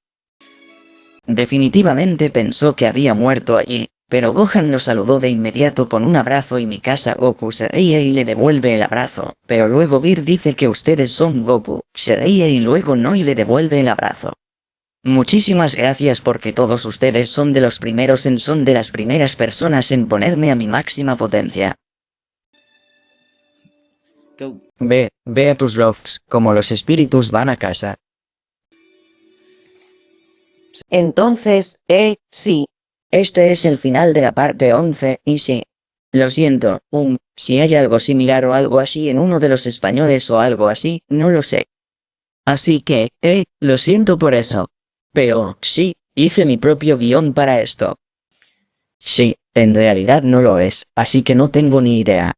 Definitivamente pensó que había muerto allí, pero Gohan lo saludó de inmediato con un abrazo y Mikasa Goku se ríe y le devuelve el abrazo, pero luego Vir dice que ustedes son Goku, se ríe y luego no y le devuelve el abrazo. Muchísimas gracias porque todos ustedes son de los primeros en son de las primeras personas en ponerme a mi máxima potencia. Ve, ve a tus lofts, como los espíritus van a casa. Entonces, eh, sí. Este es el final de la parte 11, y sí. Lo siento, um, si hay algo similar o algo así en uno de los españoles o algo así, no lo sé. Así que, eh, lo siento por eso. Pero, sí, hice mi propio guion para esto. Sí, en realidad no lo es, así que no tengo ni idea.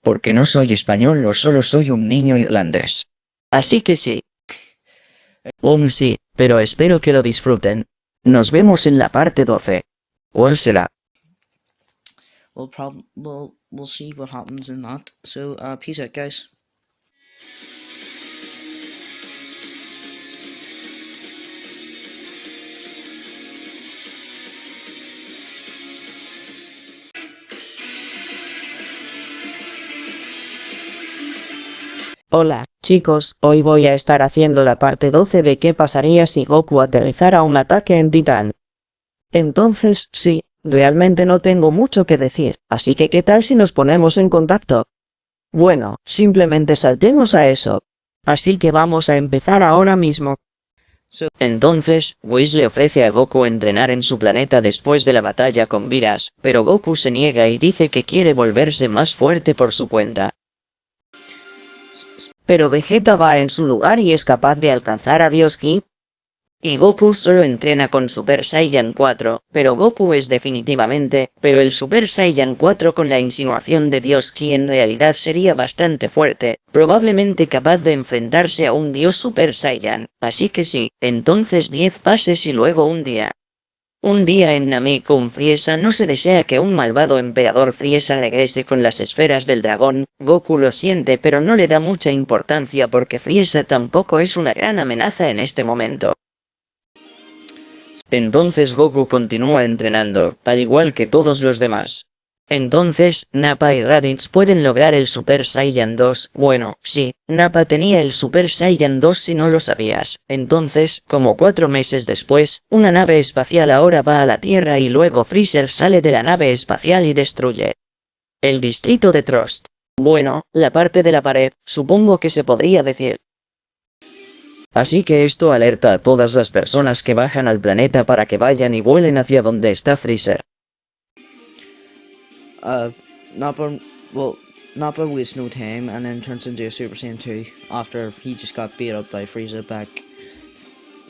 Porque no soy español o solo soy un niño irlandés. Así que sí. Um sí, pero espero que lo disfruten. Nos vemos en la parte 12. ¿Cuál será? we'll prob we'll we'll see what happens in that so uh peace out guys Hola, chicos, hoy voy a estar haciendo la parte 12 de qué pasaría si Goku aterrizara un ataque en Titán. Entonces, sí, realmente no tengo mucho que decir, así que ¿qué tal si nos ponemos en contacto? Bueno, simplemente saltemos a eso. Así que vamos a empezar ahora mismo. Entonces, Whis le ofrece a Goku entrenar en su planeta después de la batalla con Viras, pero Goku se niega y dice que quiere volverse más fuerte por su cuenta. Pero Vegeta va en su lugar y es capaz de alcanzar a Dios Ki. Y Goku solo entrena con Super Saiyan 4, pero Goku es definitivamente, pero el Super Saiyan 4 con la insinuación de Dios Ki en realidad sería bastante fuerte, probablemente capaz de enfrentarse a un Dios Super Saiyan, así que sí, entonces 10 pases y luego un día. Un día en Nameku Friesa no se desea que un malvado emperador Friesa regrese con las esferas del dragón, Goku lo siente pero no le da mucha importancia porque Friesa tampoco es una gran amenaza en este momento. Entonces Goku continúa entrenando, al igual que todos los demás. Entonces, Nappa y Raditz pueden lograr el Super Saiyan 2, bueno, sí, Nappa tenía el Super Saiyan 2 si no lo sabías. Entonces, como cuatro meses después, una nave espacial ahora va a la Tierra y luego Freezer sale de la nave espacial y destruye el distrito de Trust. Bueno, la parte de la pared, supongo que se podría decir. Así que esto alerta a todas las personas que bajan al planeta para que vayan y vuelen hacia donde está Freezer. Uh, Nappa, well, Nappa wastes no time and then turns into a Super Saiyan 2 after he just got beat up by Frieza back,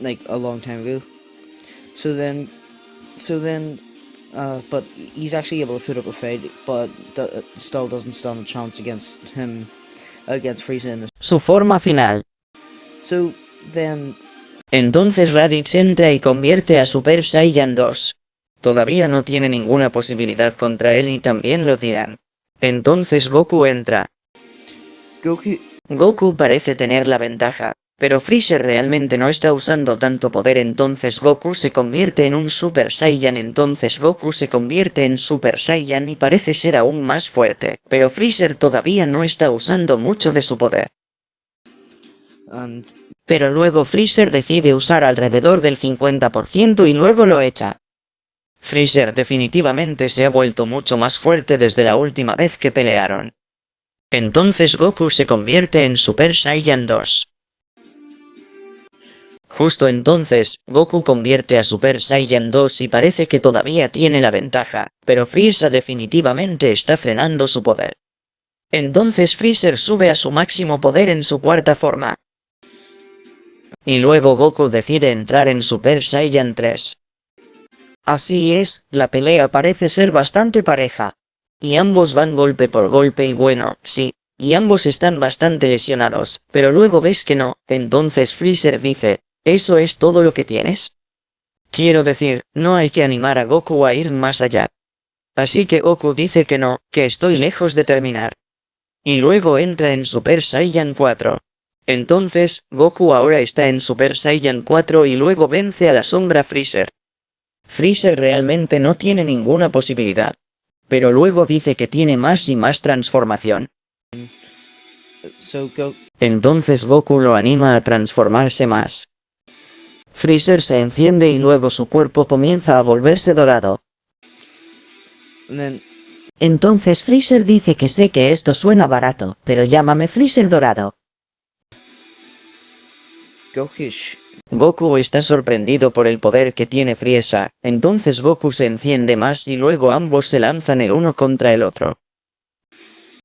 like, a long time ago. So then, so then, uh, but he's actually able to put up a fight, but still doesn't stand a chance against him, against Frieza in the... Su forma final. So then, Entonces Raditz entra y convierte a Super Saiyan 2. Todavía no tiene ninguna posibilidad contra él y también lo dirán. Entonces Goku entra. Goku, Goku parece tener la ventaja, pero Freezer realmente no está usando tanto poder entonces Goku se convierte en un Super Saiyan entonces Goku se convierte en Super Saiyan y parece ser aún más fuerte, pero Freezer todavía no está usando mucho de su poder. and Pero luego Freezer decide usar alrededor del 50% y luego lo echa. Freezer definitivamente se ha vuelto mucho más fuerte desde la última vez que pelearon. Entonces Goku se convierte en Super Saiyan 2. Justo entonces, Goku convierte a Super Saiyan 2 y parece que todavía tiene la ventaja, pero Frieza definitivamente está frenando su poder. Entonces Freezer sube a su máximo poder en su cuarta forma. Y luego Goku decide entrar en Super Saiyan 3. Así es, la pelea parece ser bastante pareja. Y ambos van golpe por golpe y bueno, sí, y ambos están bastante lesionados, pero luego ves que no, entonces Freezer dice, ¿eso es todo lo que tienes? Quiero decir, no hay que animar a Goku a ir más allá. Así que Goku dice que no, que estoy lejos de terminar. Y luego entra en Super Saiyan 4. Entonces, Goku ahora está en Super Saiyan 4 y luego vence a la sombra Freezer. Freezer realmente no tiene ninguna posibilidad. Pero luego dice que tiene más y más transformación. Entonces Goku lo anima a transformarse más. Freezer se enciende y luego su cuerpo comienza a volverse dorado. Entonces Freezer dice que sé que esto suena barato, pero llámame Freezer dorado. Goku, está sorprendido por el poder que tiene Frieza, entonces Goku se enciende más y luego ambos se lanzan el uno contra el otro.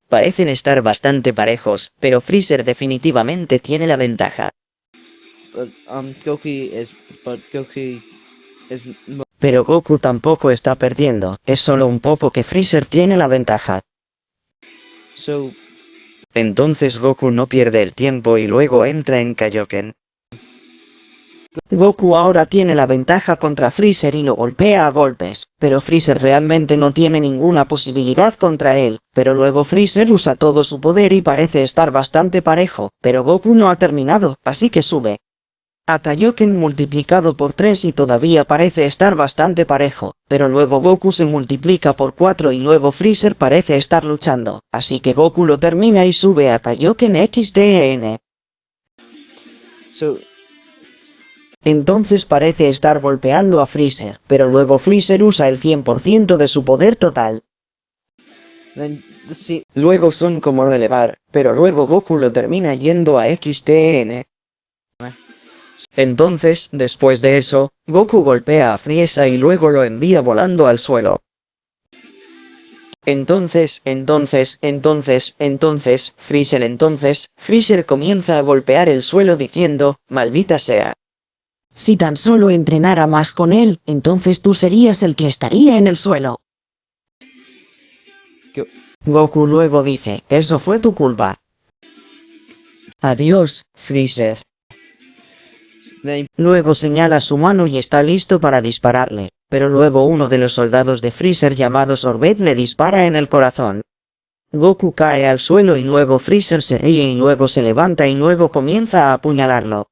Parecen estar bastante parejos, pero Freezer definitivamente tiene la ventaja. but um, is, but is Pero Goku tampoco está perdiendo, es solo un poco que Freezer tiene la ventaja. so Entonces Goku no pierde el tiempo y luego entra en Kaioken. Goku ahora tiene la ventaja contra Freezer y lo golpea a golpes, pero Freezer realmente no tiene ninguna posibilidad contra él, pero luego Freezer usa todo su poder y parece estar bastante parejo, pero Goku no ha terminado, así que sube. A Kaioken multiplicado por 3 y todavía parece estar bastante parejo, pero luego Goku se multiplica por 4 y luego Freezer parece estar luchando, así que Goku lo termina y sube a Kaioken XDN. so Entonces parece estar golpeando a Freezer, pero luego Freezer usa el 100% de su poder total. Luego son como relevar, pero luego Goku lo termina yendo a XTN. Entonces, después de eso, Goku golpea a Frieza y luego lo envía volando al suelo. Entonces, entonces, entonces, entonces, Freezer entonces, Freezer comienza a golpear el suelo diciendo, maldita sea. Si tan solo entrenara más con él, entonces tú serías el que estaría en el suelo. Go- Goku luego dice, eso fue tu culpa. Adiós, Freezer. Luego señala su mano y está listo para dispararle, pero luego uno de los soldados de Freezer llamado Sorbet le dispara en el corazón. Goku cae al suelo y luego Freezer se ríe y luego se levanta y luego comienza a apuñalarlo.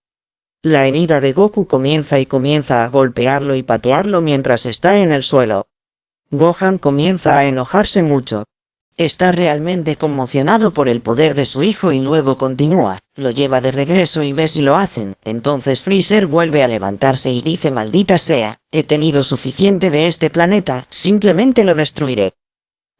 La herida de Goku comienza y comienza a golpearlo y patearlo mientras está en el suelo. Gohan comienza a enojarse mucho. Está realmente conmocionado por el poder de su hijo y luego continúa, lo lleva de regreso y ve si lo hacen. Entonces Freezer vuelve a levantarse y dice maldita sea, he tenido suficiente de este planeta, simplemente lo destruiré.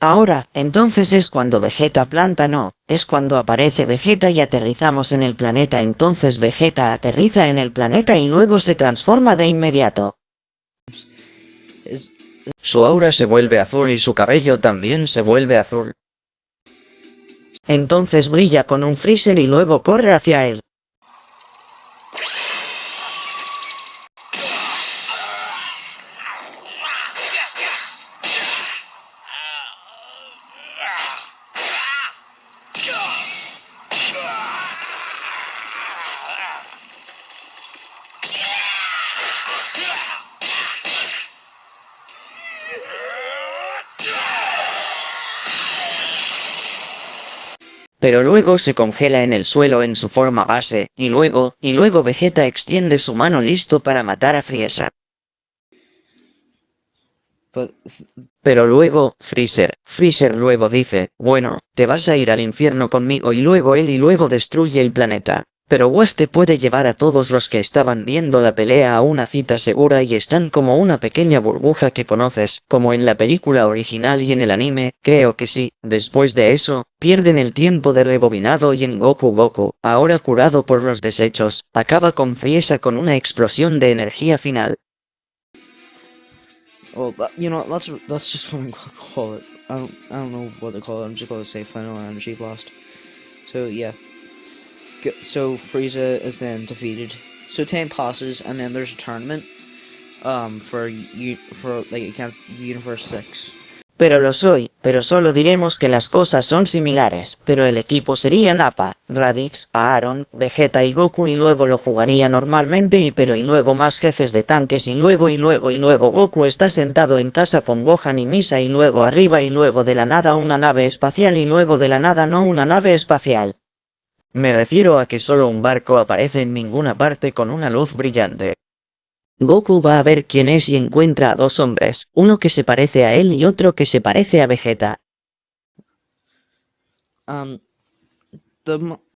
Ahora, entonces es cuando Vegeta planta no, es cuando aparece Vegeta y aterrizamos en el planeta entonces Vegeta aterriza en el planeta y luego se transforma de inmediato. Su aura se vuelve azul y su cabello también se vuelve azul. Entonces brilla con un freezer y luego corre hacia él. Pero luego se congela en el suelo en su forma base, y luego, y luego Vegeta extiende su mano listo para matar a Frieza. but Pero luego, Freezer, Freezer luego dice, bueno, te vas a ir al infierno conmigo y luego él y luego destruye el planeta. Pero Waste puede llevar a todos los que estaban viendo la pelea a una cita segura y están como una pequeña burbuja que conoces, como en la película original y en el anime, creo que sí. Después de eso, pierden el tiempo de rebobinado y en Goku Goku, ahora curado por los desechos, acaba con Frieza con una explosión de energía final. well, that, you know, that's that's just what I'm gonna call it. I don't I don't know what to call it. I'm just gonna say final energy blast. So yeah. So Frieza is then defeated. So passes, and then there's a tournament. Um, for for like against Universe Six. Pero lo soy, pero solo diremos que las cosas son similares, pero el equipo sería Nappa, Raditz, Aaron, Vegeta y Goku y luego lo jugaría normalmente y pero y luego más jefes de tanques y luego y luego y luego Goku está sentado en casa con Gohan y Misa y luego arriba y luego de la nada una nave espacial y luego de la nada no una nave espacial. Me refiero a que solo un barco aparece en ninguna parte con una luz brillante. Goku va a ver quién es y encuentra a dos hombres, uno que se parece a él y otro que se parece a Vegeta. Um,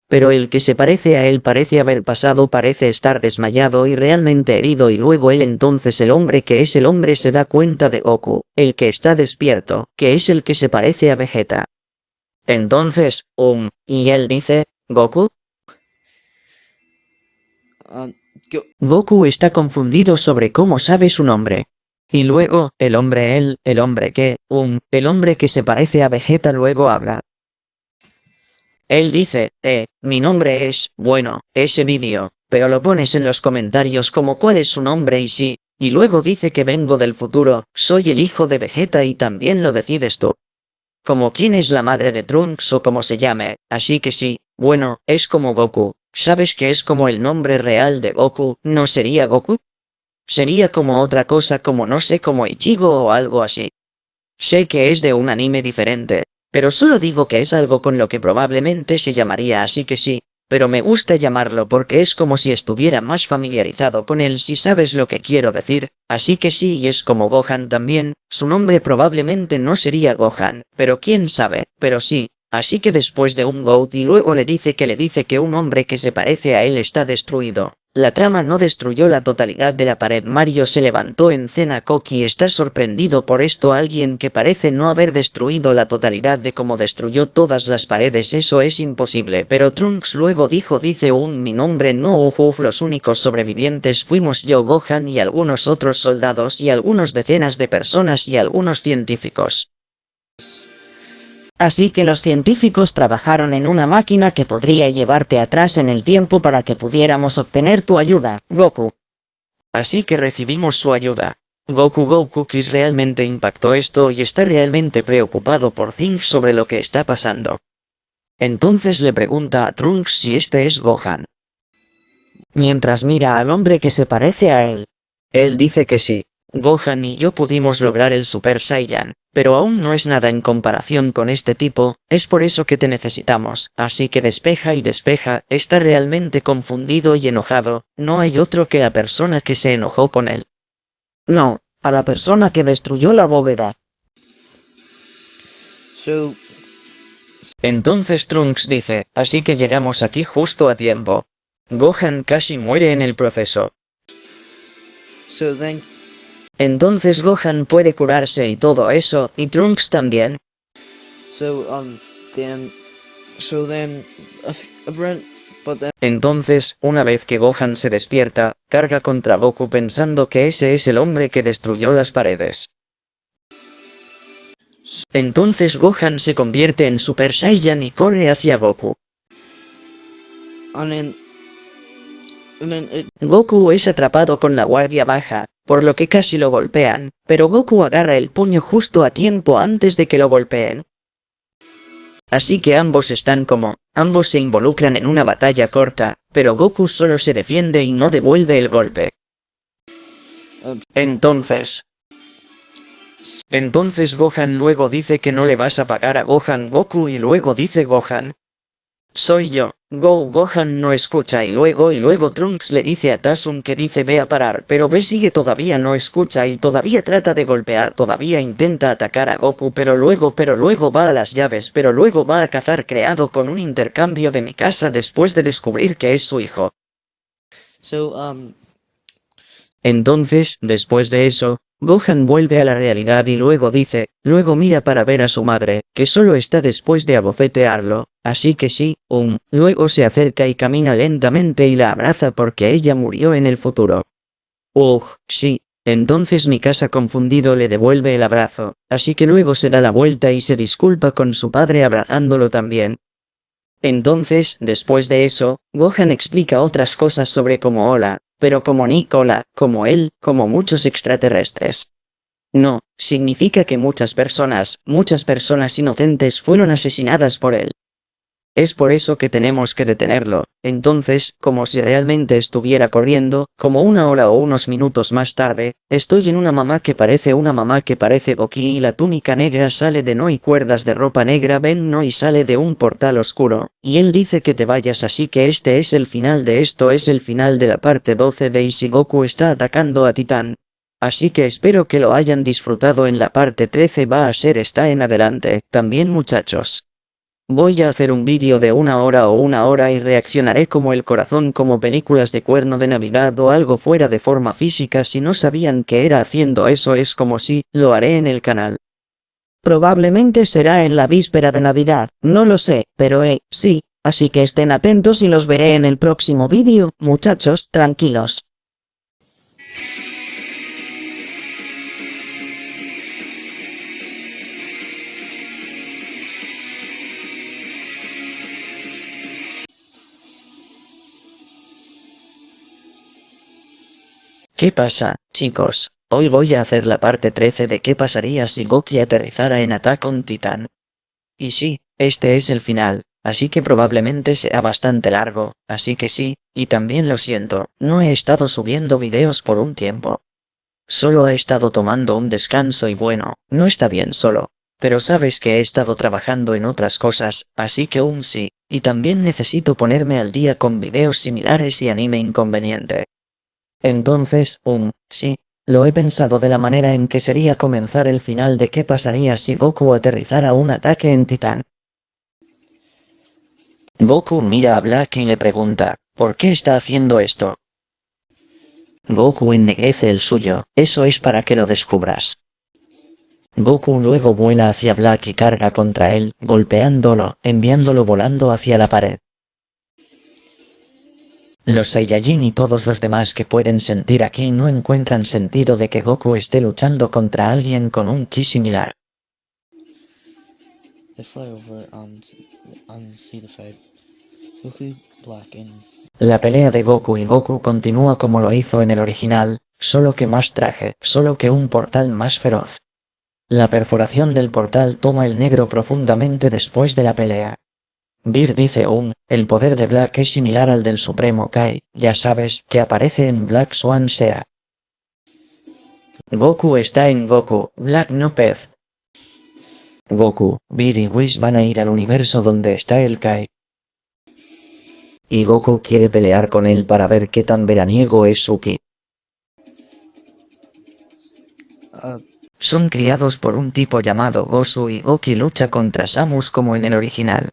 Pero el que se parece a él parece haber pasado, parece estar desmayado y realmente herido y luego él entonces el hombre que es el hombre se da cuenta de Goku, el que está despierto, que es el que se parece a Vegeta. Entonces, um, Y él dice, ¿Goku? uh, go, Goku está confundido sobre cómo sabe su nombre. y luego, el hombre él, el hombre que, um, El hombre que se parece a Vegeta luego habla. él dice, eh, mi nombre es, bueno, ese vídeo, pero lo pones en los comentarios como cuál es su nombre y sí, y luego dice que vengo del futuro, soy el hijo de Vegeta y también lo decides tú. Como quién es la madre de Trunks o como se llame, así que sí, bueno, es como Goku, ¿sabes que es como el nombre real de Goku, no sería Goku? Sería como otra cosa como no sé como Ichigo o algo así. Sé que es de un anime diferente, pero solo digo que es algo con lo que probablemente se llamaría así que sí, pero me gusta llamarlo porque es como si estuviera más familiarizado con él si sabes lo que quiero decir, así que sí y es como Gohan también, su nombre probablemente no sería Gohan, pero quién sabe, pero sí, así que después de un Goat y luego le dice que le dice que un hombre que se parece a él está destruido. La trama no destruyó la totalidad de la pared. Mario se levantó en cena Koki está sorprendido por esto alguien que parece no haber destruido la totalidad de cómo destruyó todas las paredes eso es imposible pero Trunks luego dijo dice un mi nombre no los únicos sobrevivientes fuimos yo Gohan y algunos otros soldados y algunos decenas de personas y algunos científicos. Así que los científicos trabajaron en una máquina que podría llevarte atrás en el tiempo para que pudiéramos obtener tu ayuda, Goku. Así que recibimos su ayuda. Goku Goku Kiss realmente impactó esto y está realmente preocupado por Things sobre lo que está pasando. Entonces le pregunta a Trunks si este es Gohan. Mientras mira al hombre que se parece a él. Él dice que sí. Gohan y yo pudimos lograr el Super Saiyan, pero aún no es nada en comparación con este tipo, es por eso que te necesitamos, así que despeja y despeja, está realmente confundido y enojado, no hay otro que la persona que se enojó con él. No, a la persona que destruyó la bóveda. so Entonces Trunks dice, así que llegamos aquí justo a tiempo. Gohan casi muere en el proceso. so then Entonces Gohan puede curarse y todo eso, y Trunks también. So, um, then, so then, a f- a Brent, but then, Entonces, una vez que Gohan se despierta, carga contra Goku pensando que ese es el hombre que destruyó las paredes. Entonces Gohan se convierte en Super Saiyan y corre hacia Goku. and then, Goku es atrapado con la guardia baja, por lo que casi lo golpean, pero Goku agarra el puño justo a tiempo antes de que lo golpeen. Así que ambos están como, ambos se involucran en una batalla corta, pero Goku solo se defiende y no devuelve el golpe. Entonces... Entonces Gohan luego dice que no le vas a pagar a Gohan Goku y luego dice Gohan. Soy yo. Go Gohan no escucha y luego y luego Trunks le dice a Tasun que dice ve a parar pero ve sigue todavía no escucha y todavía trata de golpear todavía intenta atacar a Goku pero luego pero luego va a las llaves pero luego va a cazar creado con un intercambio de mi casa después de descubrir que es su hijo. so, um, Entonces, después de eso, Gohan vuelve a la realidad y luego dice, luego mira para ver a su madre, que solo está después de abofetearlo, así que sí, um, luego se acerca y camina lentamente y la abraza porque ella murió en el futuro. Ugh, sí, entonces mi casa confundido le devuelve el abrazo, así que luego se da la vuelta y se disculpa con su padre abrazándolo también. Entonces, después de eso, Gohan explica otras cosas sobre como Hola, pero como Nicola, como él, como muchos extraterrestres. No, significa que muchas personas, muchas personas inocentes fueron asesinadas por él. Es por eso que tenemos que detenerlo, entonces, como si realmente estuviera corriendo, como una hora o unos minutos más tarde, estoy en una mamá que parece una mamá que parece Boki y la túnica negra sale de no y cuerdas de ropa negra ven no y sale de un portal oscuro, y él dice que te vayas así que este es el final de esto es el final de la parte 12 de Ishigoku está atacando a Titán. Así que espero que lo hayan disfrutado en la parte 13 va a ser esta en adelante, también muchachos. Voy a hacer un vídeo de una hora o una hora y reaccionaré como el corazón como películas de cuerno de navidad o algo fuera de forma física si no sabían que era haciendo eso es como si, lo haré en el canal. Probablemente será en la víspera de Navidad, no lo sé, pero eh, sí, así que estén atentos y los veré en el próximo vídeo, muchachos, tranquilos. ¿Qué pasa, chicos? Hoy voy a hacer la parte 13 de qué pasaría si Goki aterrizara en Attack on Titan. Y sí, este es el final, así que probablemente sea bastante largo, así que sí, y también lo siento, no he estado subiendo videos por un tiempo. Solo he estado tomando un descanso y bueno, no está bien solo. Pero sabes que he estado trabajando en otras cosas, así que aún sí, y también necesito ponerme al día con videos similares y anime inconveniente. Entonces, um, sí, lo he pensado de la manera en que sería comenzar el final de qué pasaría si Goku aterrizara un ataque en Titán. Goku mira a Black y le pregunta, ¿por qué está haciendo esto? Goku ennegrece el suyo, eso es para que lo descubras. Goku luego vuela hacia Black y carga contra él, golpeándolo, enviándolo volando hacia la pared. Los Saiyajin y todos los demás que pueden sentir aquí no encuentran sentido de que Goku esté luchando contra alguien con un ki similar. La pelea de Goku y Goku continúa como lo hizo en el original, solo que más traje, solo que un portal más feroz. La perforación del portal toma el negro profundamente después de la pelea. Beer dice un, el poder de Black es similar al del Supremo Kai, ya sabes, que aparece en Black Swan Sea. Goku está en Goku, Black no pez. Goku, Beer y Whis van a ir al universo donde está el Kai. Y Goku quiere pelear con él para ver qué tan veraniego es su ki. uh, Son criados por un tipo llamado Gosu y Goki lucha contra Samus como en el original.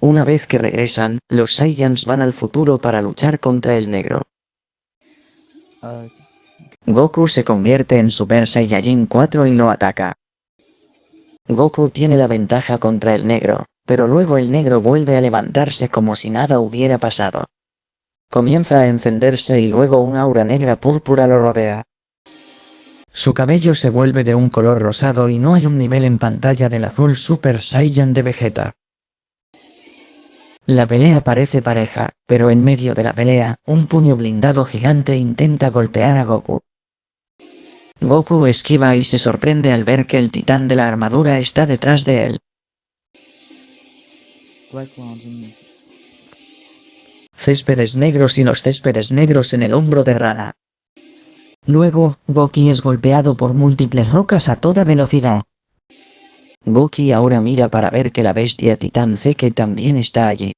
Una vez que regresan, los Saiyans van al futuro para luchar contra el negro. Goku se convierte en Super Saiyajin 4 y lo ataca. Goku tiene la ventaja contra el negro, pero luego el negro vuelve a levantarse como si nada hubiera pasado. Comienza a encenderse y luego un aura negra púrpura lo rodea. Su cabello se vuelve de un color rosado y no hay un nivel en pantalla del azul Super Saiyan de Vegeta. La pelea parece pareja, pero en medio de la pelea, un puño blindado gigante intenta golpear a Goku. Goku esquiva y se sorprende al ver que el titán de la armadura está detrás de él. Céspedes negros y los céspedes negros en el hombro de Rana. Luego, Goki es golpeado por múltiples rocas a toda velocidad. Goki ahora mira para ver que la bestia titán Zeke también está allí.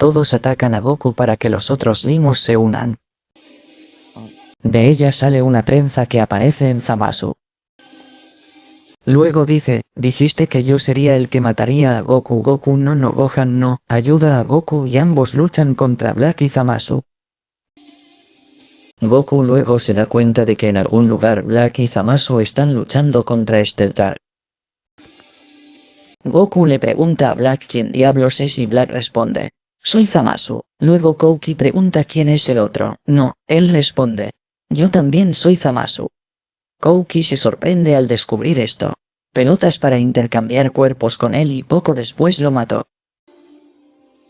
Todos atacan a Goku para que los otros limos se unan. De ella sale una trenza que aparece en Zamasu. Luego dice, dijiste que yo sería el que mataría a Goku Goku no no Gohan no, ayuda a Goku y ambos luchan contra Black y Zamasu. Goku luego se da cuenta de que en algún lugar Black y Zamasu están luchando contra Steltar. Goku le pregunta a Black quién diablos es y Black responde, soy Zamasu. Luego Kouki pregunta quién es el otro, no, él responde, yo también soy Zamasu. Kouki se sorprende al descubrir esto. Pelotas para intercambiar cuerpos con él y poco después lo mató.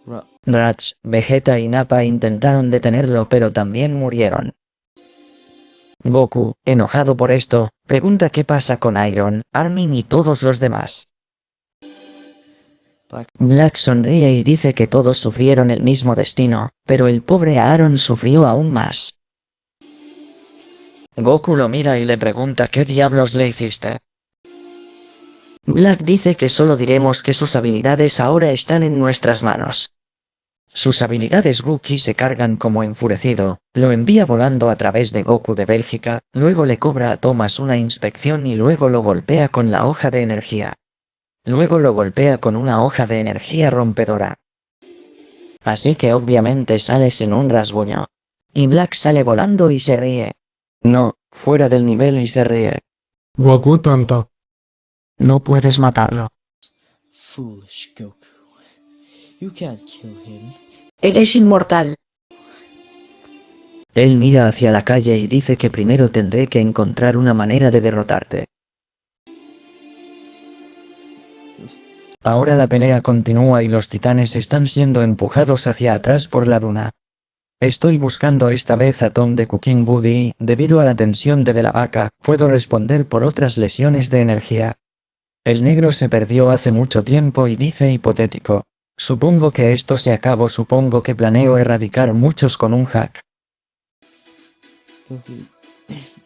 Ra Ratch, Vegeta y Nappa intentaron detenerlo pero también murieron. Goku, enojado por esto, pregunta qué pasa con Iron, Armin y todos los demás. Black sonríe y dice que todos sufrieron el mismo destino, pero el pobre Aaron sufrió aún más. Goku lo mira y le pregunta qué diablos le hiciste. Black dice que solo diremos que sus habilidades ahora están en nuestras manos. Sus habilidades Wookiee se cargan como enfurecido, lo envía volando a través de Goku de Bélgica, luego le cobra a Thomas una inspección y luego lo golpea con la hoja de energía. Luego lo golpea con una hoja de energía rompedora. Así que obviamente sales en un rasguño. Y Black sale volando y se ríe. No, fuera del nivel y se ríe. Goku tonto. No puedes matarlo. foolish Goku. You can't kill him. Eres inmortal. Él mira hacia la calle y dice que primero tendré que encontrar una manera de derrotarte. Ahora la pelea continúa y los titanes están siendo empujados hacia atrás por la duna. Estoy buscando esta vez a Tom de Cooking Buddy, debido a la tensión de la vaca, puedo responder por otras lesiones de energía. El negro se perdió hace mucho tiempo y dice hipotético. Supongo que esto se acabó, supongo que planeo erradicar muchos con un hack.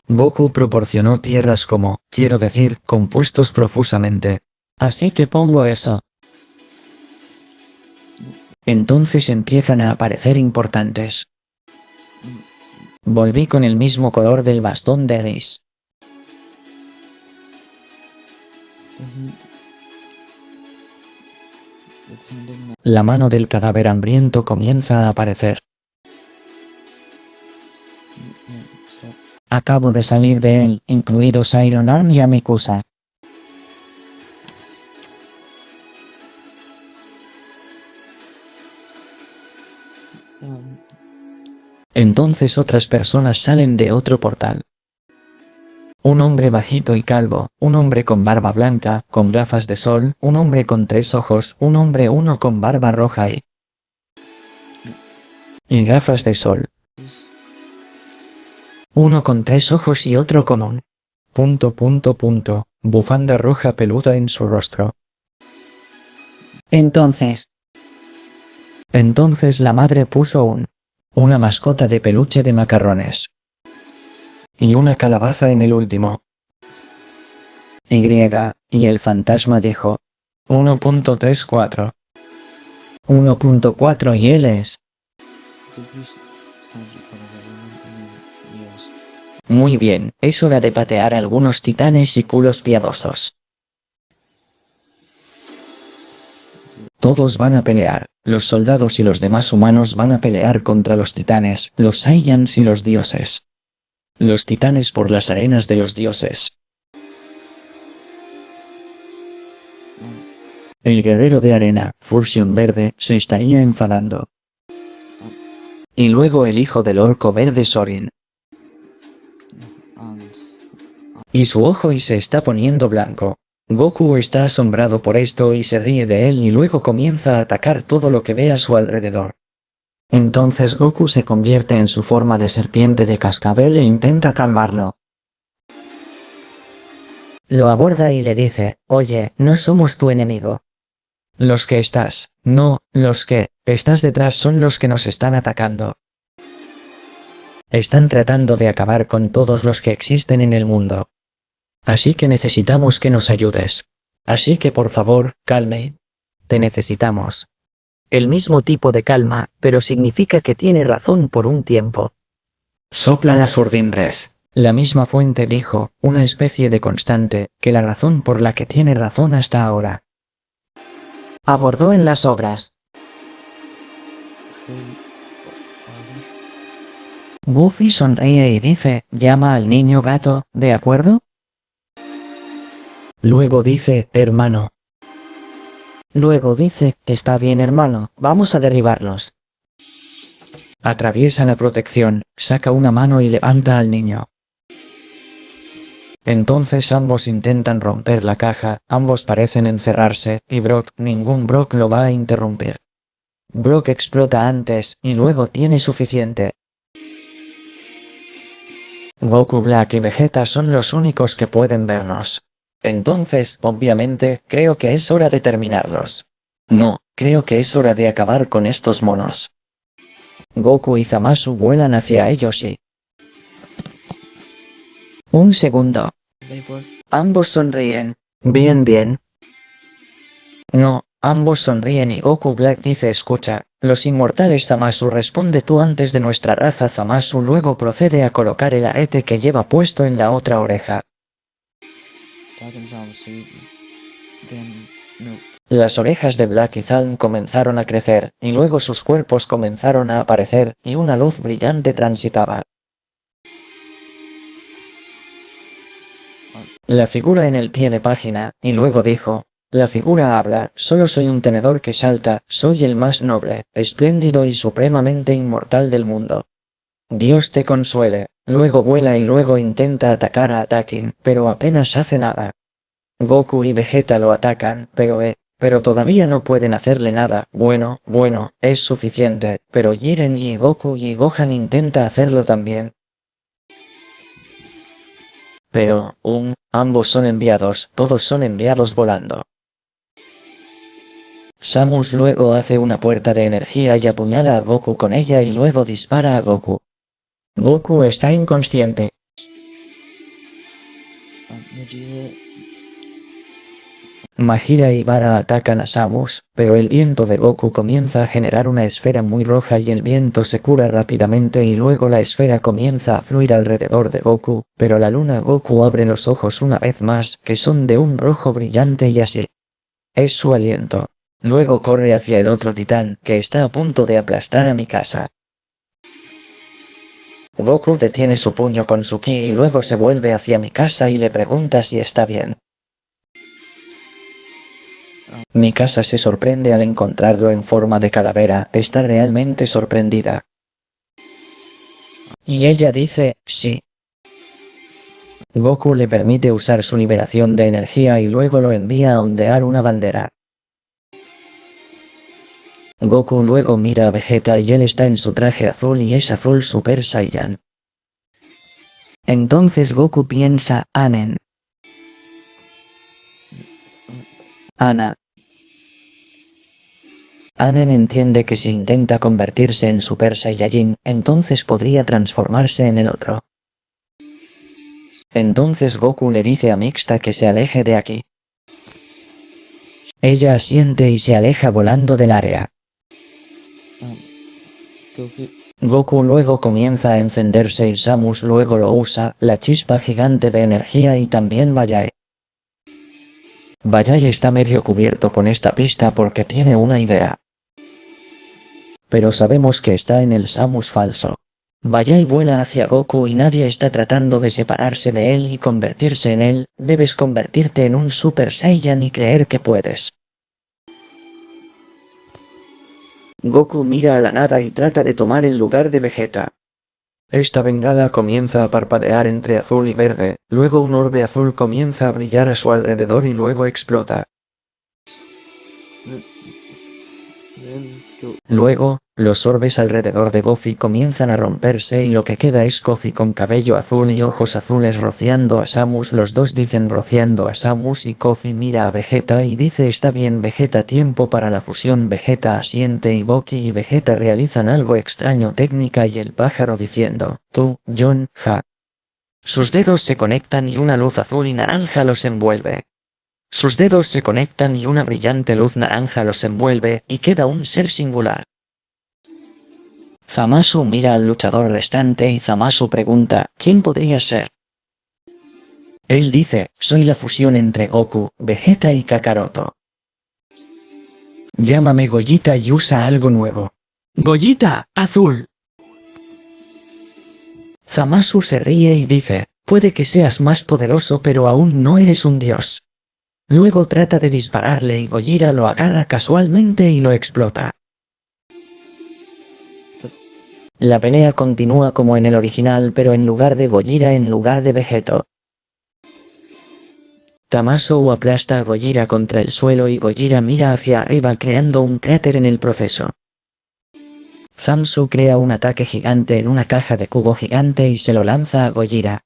Goku proporcionó tierras como, quiero decir, compuestos profusamente. Así que pongo eso. Entonces empiezan a aparecer importantes. Volví con el mismo color del bastón de my- La mano del cadáver hambriento comienza a aparecer. Acabo de salir de él, incluidos Iron Arm y Amikusa. Entonces otras personas salen de otro portal. Un hombre bajito y calvo, un hombre con barba blanca, con gafas de sol, un hombre con tres ojos, un hombre uno con barba roja y... y gafas de sol. Uno con tres ojos y otro con un... punto punto punto, bufanda roja peluda en su rostro. Entonces, Entonces la madre puso un... una mascota de peluche de macarrones. Y una calabaza en el último. Y, y el fantasma dijo... 1.34. 1.4 y él es... Muy bien, es hora de patear algunos titanes y culos piadosos. Todos van a pelear, los soldados y los demás humanos van a pelear contra los titanes, los Saiyans y los dioses. Los titanes por las arenas de los dioses. El guerrero de arena, Fursion Verde, se estaría enfadando. Y luego el hijo del orco verde Sorin. Y su ojo y se está poniendo blanco. Goku está asombrado por esto y se ríe de él y luego comienza a atacar todo lo que ve a su alrededor. Entonces Goku se convierte en su forma de serpiente de cascabel e intenta calmarlo. Lo aborda y le dice, oye, no somos tu enemigo. Los que estás, no, los que estás detrás son los que nos están atacando. Están tratando de acabar con todos los que existen en el mundo. Así que necesitamos que nos ayudes. Así que por favor, calme. Te necesitamos. El mismo tipo de calma, pero significa que tiene razón por un tiempo. Sopla las urdimbres. La misma fuente dijo, una especie de constante, que la razón por la que tiene razón hasta ahora. Abordó en las obras. Buffy sonríe y dice, llama al niño gato, ¿de acuerdo? Luego dice, hermano. Luego dice, está bien hermano, vamos a derribarlos. Atraviesa la protección, saca una mano y levanta al niño. Entonces ambos intentan romper la caja, ambos parecen encerrarse, y Brock, ningún Brock lo va a interrumpir. Brock explota antes, y luego tiene suficiente. Goku Black y Vegeta son los únicos que pueden vernos. Entonces, obviamente, creo que es hora de terminarlos. No, creo que es hora de acabar con estos monos. Goku y Zamasu vuelan hacia ellos y... Un segundo. Ambos sonríen. Bien, bien. No, ambos sonríen y Goku Black dice escucha, los inmortales Zamasu responde tú antes de nuestra raza Zamasu luego procede a colocar el arete que lleva puesto en la otra oreja. Las orejas de Black y Zalm comenzaron a crecer, y luego sus cuerpos comenzaron a aparecer, y una luz brillante transitaba. La figura en el pie de página, y luego dijo, la figura habla, solo soy un tenedor que salta, soy el más noble, espléndido y supremamente inmortal del mundo. Dios te consuele, luego vuela y luego intenta atacar a Atakin, pero apenas hace nada. Goku y Vegeta lo atacan, pero eh, pero todavía no pueden hacerle nada. Bueno, bueno, es suficiente, pero Jiren y Goku y Gohan intenta hacerlo también. Pero, un, ambos son enviados, todos son enviados volando. Samus luego hace una puerta de energía y apuñala a Goku con ella y luego dispara a Goku. Goku está inconsciente. Majira y Vara atacan a Samus, pero el viento de Goku comienza a generar una esfera muy roja y el viento se cura rápidamente y luego la esfera comienza a fluir alrededor de Goku, pero la luna Goku abre los ojos una vez más, que son de un rojo brillante y así. Es su aliento. Luego corre hacia el otro titán, que está a punto de aplastar a mi casa. Goku detiene su puño con su ki y luego se vuelve hacia mi casa y le pregunta si está bien. Mi casa se sorprende al encontrarlo en forma de calavera, está realmente sorprendida. Y ella dice, sí. Goku le permite usar su liberación de energía y luego lo envía a ondear una bandera. Goku luego mira a Vegeta y él está en su traje azul y es azul Super Saiyan. Entonces Goku piensa, Anen. Ana. Anen entiende que si intenta convertirse en Super Saiyajin, entonces podría transformarse en el otro. Entonces Goku le dice a Mixta que se aleje de aquí. Ella asiente y se aleja volando del área. Goku. Luego comienza a encenderse y Samus luego lo usa, la chispa gigante de energía y también Vallai. Vallai está medio cubierto con esta pista porque tiene una idea. Pero sabemos que está en el Samus falso. Vaya y vuela hacia Goku y nadie está tratando de separarse de él y convertirse en él, debes convertirte en un Super Saiyan y creer que puedes. Goku mira a la nada y trata de tomar el lugar de Vegeta. Esta bengala comienza a parpadear entre azul y verde, luego un orbe azul comienza a brillar a su alrededor y luego explota. Luego, los orbes alrededor de Goofy comienzan a romperse y lo que queda es Goofy con cabello azul y ojos azules rociando a Samus. Los dos dicen rociando a Samus y Goofy mira a Vegeta y dice está bien Vegeta tiempo para la fusión Vegeta asiente y Boki y Vegeta realizan algo extraño técnica y el pájaro diciendo, tú, John, ja. Sus dedos se conectan y una luz azul y naranja los envuelve. Sus dedos se conectan y una brillante luz naranja los envuelve, y queda un ser singular. Zamasu mira al luchador restante y Zamasu pregunta, ¿quién podría ser? Él dice, soy la fusión entre Goku, Vegeta y Kakaroto. Llámame Goyita y usa algo nuevo. Goyita, azul. Zamasu se ríe y dice, puede que seas más poderoso pero aún no eres un dios. Luego trata de dispararle y Gojira lo agarra casualmente y lo explota. La pelea continúa como en el original pero en lugar de Gojira en lugar de Vegeto. Tamaso aplasta a Gojira contra el suelo y Gojira mira hacia arriba creando un cráter en el proceso. Zamsu crea un ataque gigante en una caja de cubo gigante y se lo lanza a Gojira.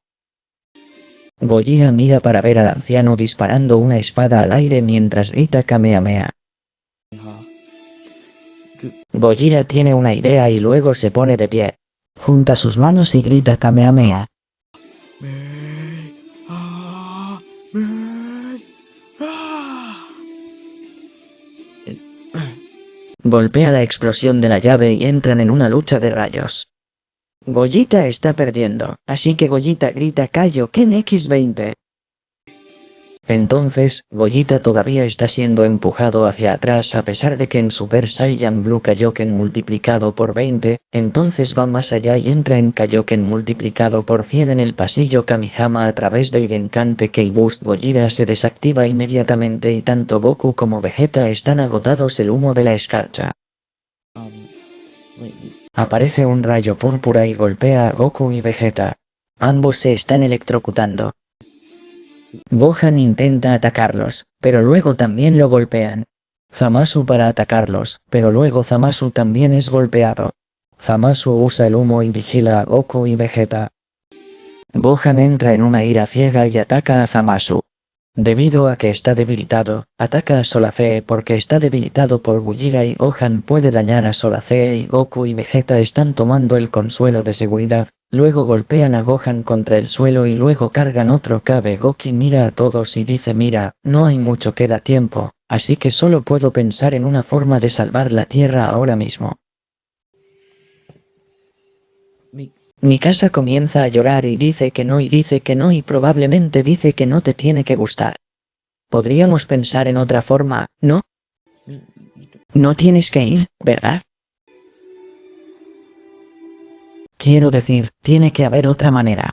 Gojira mira para ver al anciano disparando una espada al aire mientras grita Kamehameha. Gojira tiene una idea y luego se pone de pie. Junta sus manos y grita Kamehameha. Golpea la explosión de la llave y entran en una lucha de rayos. Goyita está perdiendo, así que Goyita grita Kaioken X20. Entonces, Goyita todavía está siendo empujado hacia atrás a pesar de que en Super Saiyan Blue Kaioken multiplicado por 20, entonces va más allá y entra en Kaioken multiplicado por 100 en el pasillo Kamihama a través del Genkante K-Boost Gojira se desactiva inmediatamente y tanto Goku como Vegeta están agotados el humo de la escarcha. Aparece un rayo púrpura y golpea a Goku y Vegeta. Ambos se están electrocutando. Gohan intenta atacarlos, pero luego también lo golpean. Zamasu para atacarlos, pero luego Zamasu también es golpeado. Zamasu usa el humo y vigila a Goku y Vegeta. Gohan entra en una ira ciega y ataca a Zamasu. Debido a que está debilitado, ataca a Solacee porque está debilitado por Gujira y Gohan puede dañar a Solacee y Goku y Vegeta están tomando el consuelo de seguridad. Luego golpean a Gohan contra el suelo y luego cargan otro Kabe Goki mira a todos y dice mira, no hay mucho que da tiempo, así que solo puedo pensar en una forma de salvar la tierra ahora mismo. me, Mi casa comienza a llorar y dice que no y dice que no y probablemente dice que no te tiene que gustar. Podríamos pensar en otra forma, ¿no? No tienes que ir, ¿verdad? Quiero decir, tiene que haber otra manera.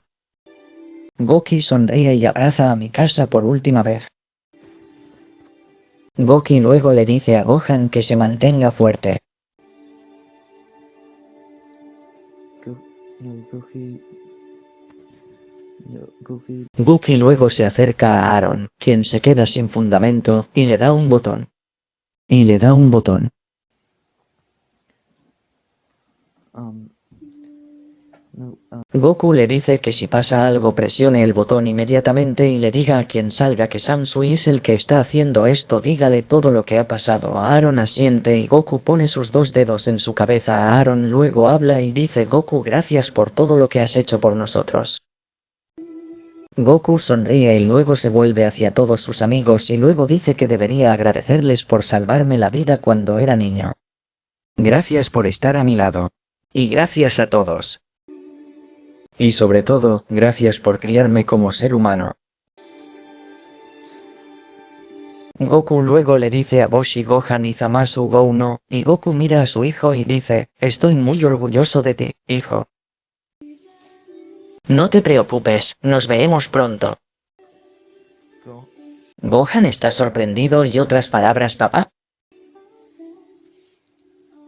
Goki sonríe y abraza a mi casa por última vez. Goki luego le dice a Gohan que se mantenga fuerte. No, Goofy, Goofy, Goki luego se acerca a Aaron, quien se queda sin fundamento, y le da un botón. Y le da un botón. um, no, um, Goku le dice que si pasa algo presione el botón inmediatamente y le diga a quien salga que Samsui es el que está haciendo esto dígale todo lo que ha pasado a Aaron asiente y Goku pone sus dos dedos en su cabeza a Aaron luego habla y dice Goku gracias por todo lo que has hecho por nosotros. Goku sonríe y luego se vuelve hacia todos sus amigos y luego dice que debería agradecerles por salvarme la vida cuando era niño. Gracias por estar a mi lado. Y gracias a todos. Y sobre todo, gracias por criarme como ser humano. Goku luego le dice a Boshi Gohan y Zamasu Go no, y Goku mira a su hijo y dice, estoy muy orgulloso de ti, hijo. No te preocupes, nos veremos pronto. Go. Gohan está sorprendido y otras palabras papá.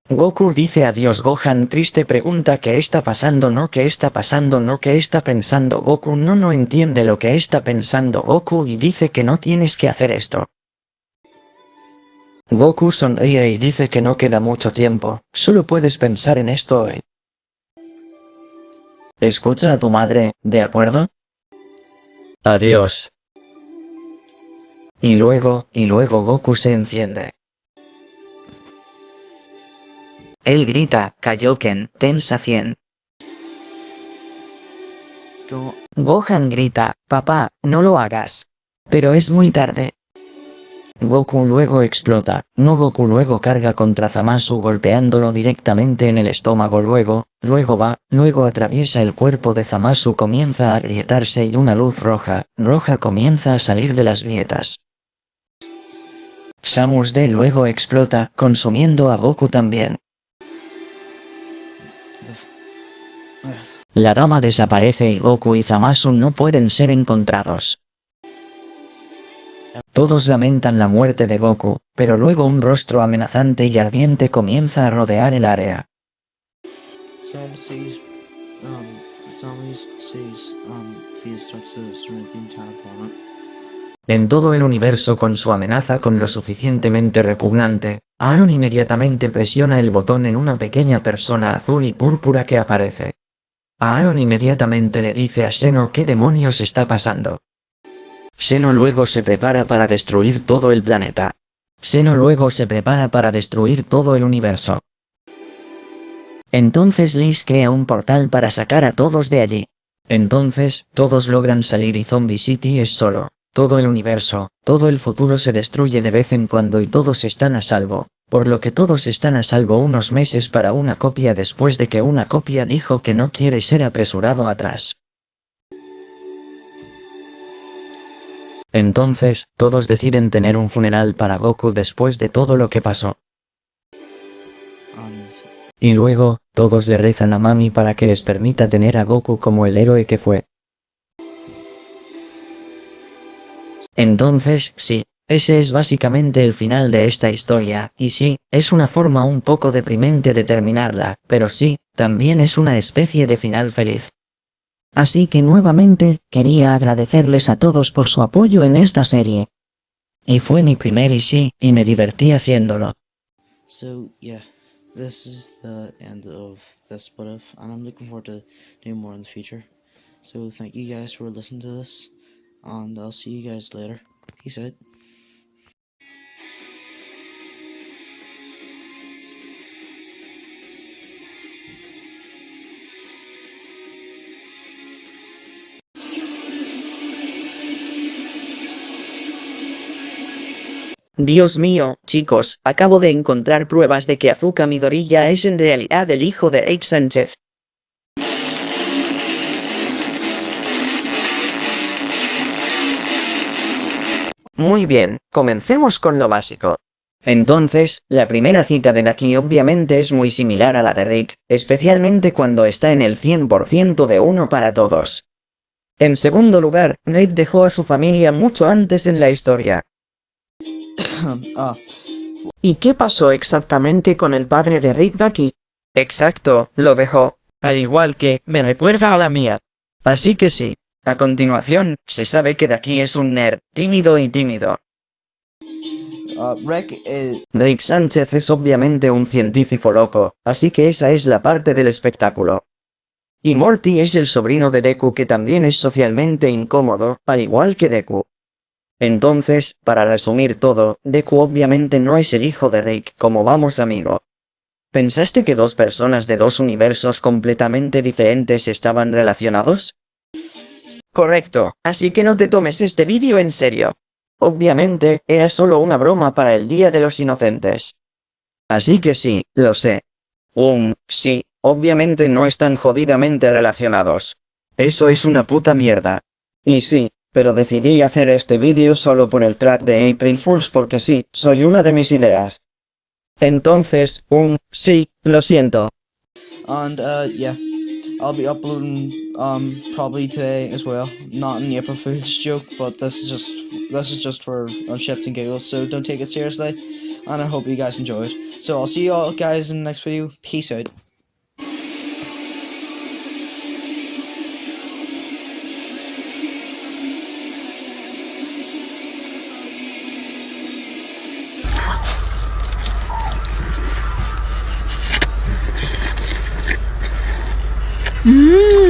Goku dice adiós Gohan triste pregunta qué está pasando no qué está pasando no qué está pensando Goku no no entiende lo que está pensando Goku y dice que no tienes que hacer esto. Goku sonríe y dice que no queda mucho tiempo, solo puedes pensar en esto hoy. Escucha a tu madre, ¿de acuerdo? Adiós. Y luego, y luego Goku se enciende. Él grita, Kaioken, tensa 100. Go. Gohan grita, papá, no lo hagas. Pero es muy tarde. Goku luego explota, no Goku luego carga contra Zamasu golpeándolo directamente en el estómago luego, luego va, luego atraviesa el cuerpo de Zamasu comienza a agrietarse y una luz roja, roja comienza a salir de las grietas. Samus D luego explota, consumiendo a Goku también. La dama desaparece y Goku y Zamasu no pueden ser encontrados. Todos lamentan la muerte de Goku, pero luego un rostro amenazante y ardiente comienza a rodear el área. Um, um. En todo el universo con su amenaza con lo suficientemente repugnante, Aaron inmediatamente presiona el botón en una pequeña persona azul y púrpura que aparece. Aaron inmediatamente le dice a Seno qué demonios está pasando. Seno luego se prepara para destruir todo el planeta. Seno luego se prepara para destruir todo el universo. Entonces Liz crea un portal para sacar a todos de allí. Entonces, todos logran salir y Zombie City es solo. Todo el universo, todo el futuro se destruye de vez en cuando y todos están a salvo, por lo que todos están a salvo unos meses para una copia después de que una copia dijo que no quiere ser apresurado atrás. Entonces, todos deciden tener un funeral para Goku después de todo lo que pasó. Y luego, todos le rezan a Mami para que les permita tener a Goku como el héroe que fue. Entonces, sí, ese es básicamente el final de esta historia, y sí, es una forma un poco deprimente de terminarla, pero sí, también es una especie de final feliz. Así que nuevamente, quería agradecerles a todos por su apoyo en esta serie. Y fue mi primer y sí, y me divertí haciéndolo. so, yeah, this is the end of this split off, and I'm looking forward to doing more in the future. So, thank you guys for listening to this, and I'll see you guys later. Peace out. Dios mío, chicos, acabo de encontrar pruebas de que Azuka Midoriya es en realidad el hijo de Rick Sánchez. Muy bien, comencemos con lo básico. Entonces, la primera cita de Naki obviamente es muy similar a la de Rick, especialmente cuando está en el 100% de uno para todos. En segundo lugar, Rick dejó a su familia mucho antes en la historia. ah, ¿Y qué pasó exactamente con el padre de Rick Ducky? Exacto, lo dejó. Al igual que, me recuerda a la mía. Así que sí. A continuación, se sabe que Ducky es un nerd, tímido y tímido. uh, Rick is. Rick Sánchez es obviamente un científico loco, así que esa es la parte del espectáculo. Y Morty es el sobrino de Deku que también es socialmente incómodo, al igual que Deku. Entonces, para resumir todo, Deku obviamente no es el hijo de Rick, como vamos amigo. ¿Pensaste que dos personas de dos universos completamente diferentes estaban relacionados? Correcto, así que no te tomes este vídeo en serio. Obviamente, era solo una broma para el Día de los Inocentes. Así que sí, lo sé. Um, sí, obviamente no están jodidamente relacionados. Eso es una puta mierda. Y sí, pero decidí hacer este vídeo solo por el track de April Fools porque sí, soy una de mis ideas. Entonces, um, sí, lo siento. And, uh, yeah. I'll be uploading um probably today as well. Not an April Fool's joke, but this is just this is just for um, shits and giggles. So don't take it seriously, and I hope you guys enjoyed. So I'll see you all guys in the next video. Peace out. Mmm,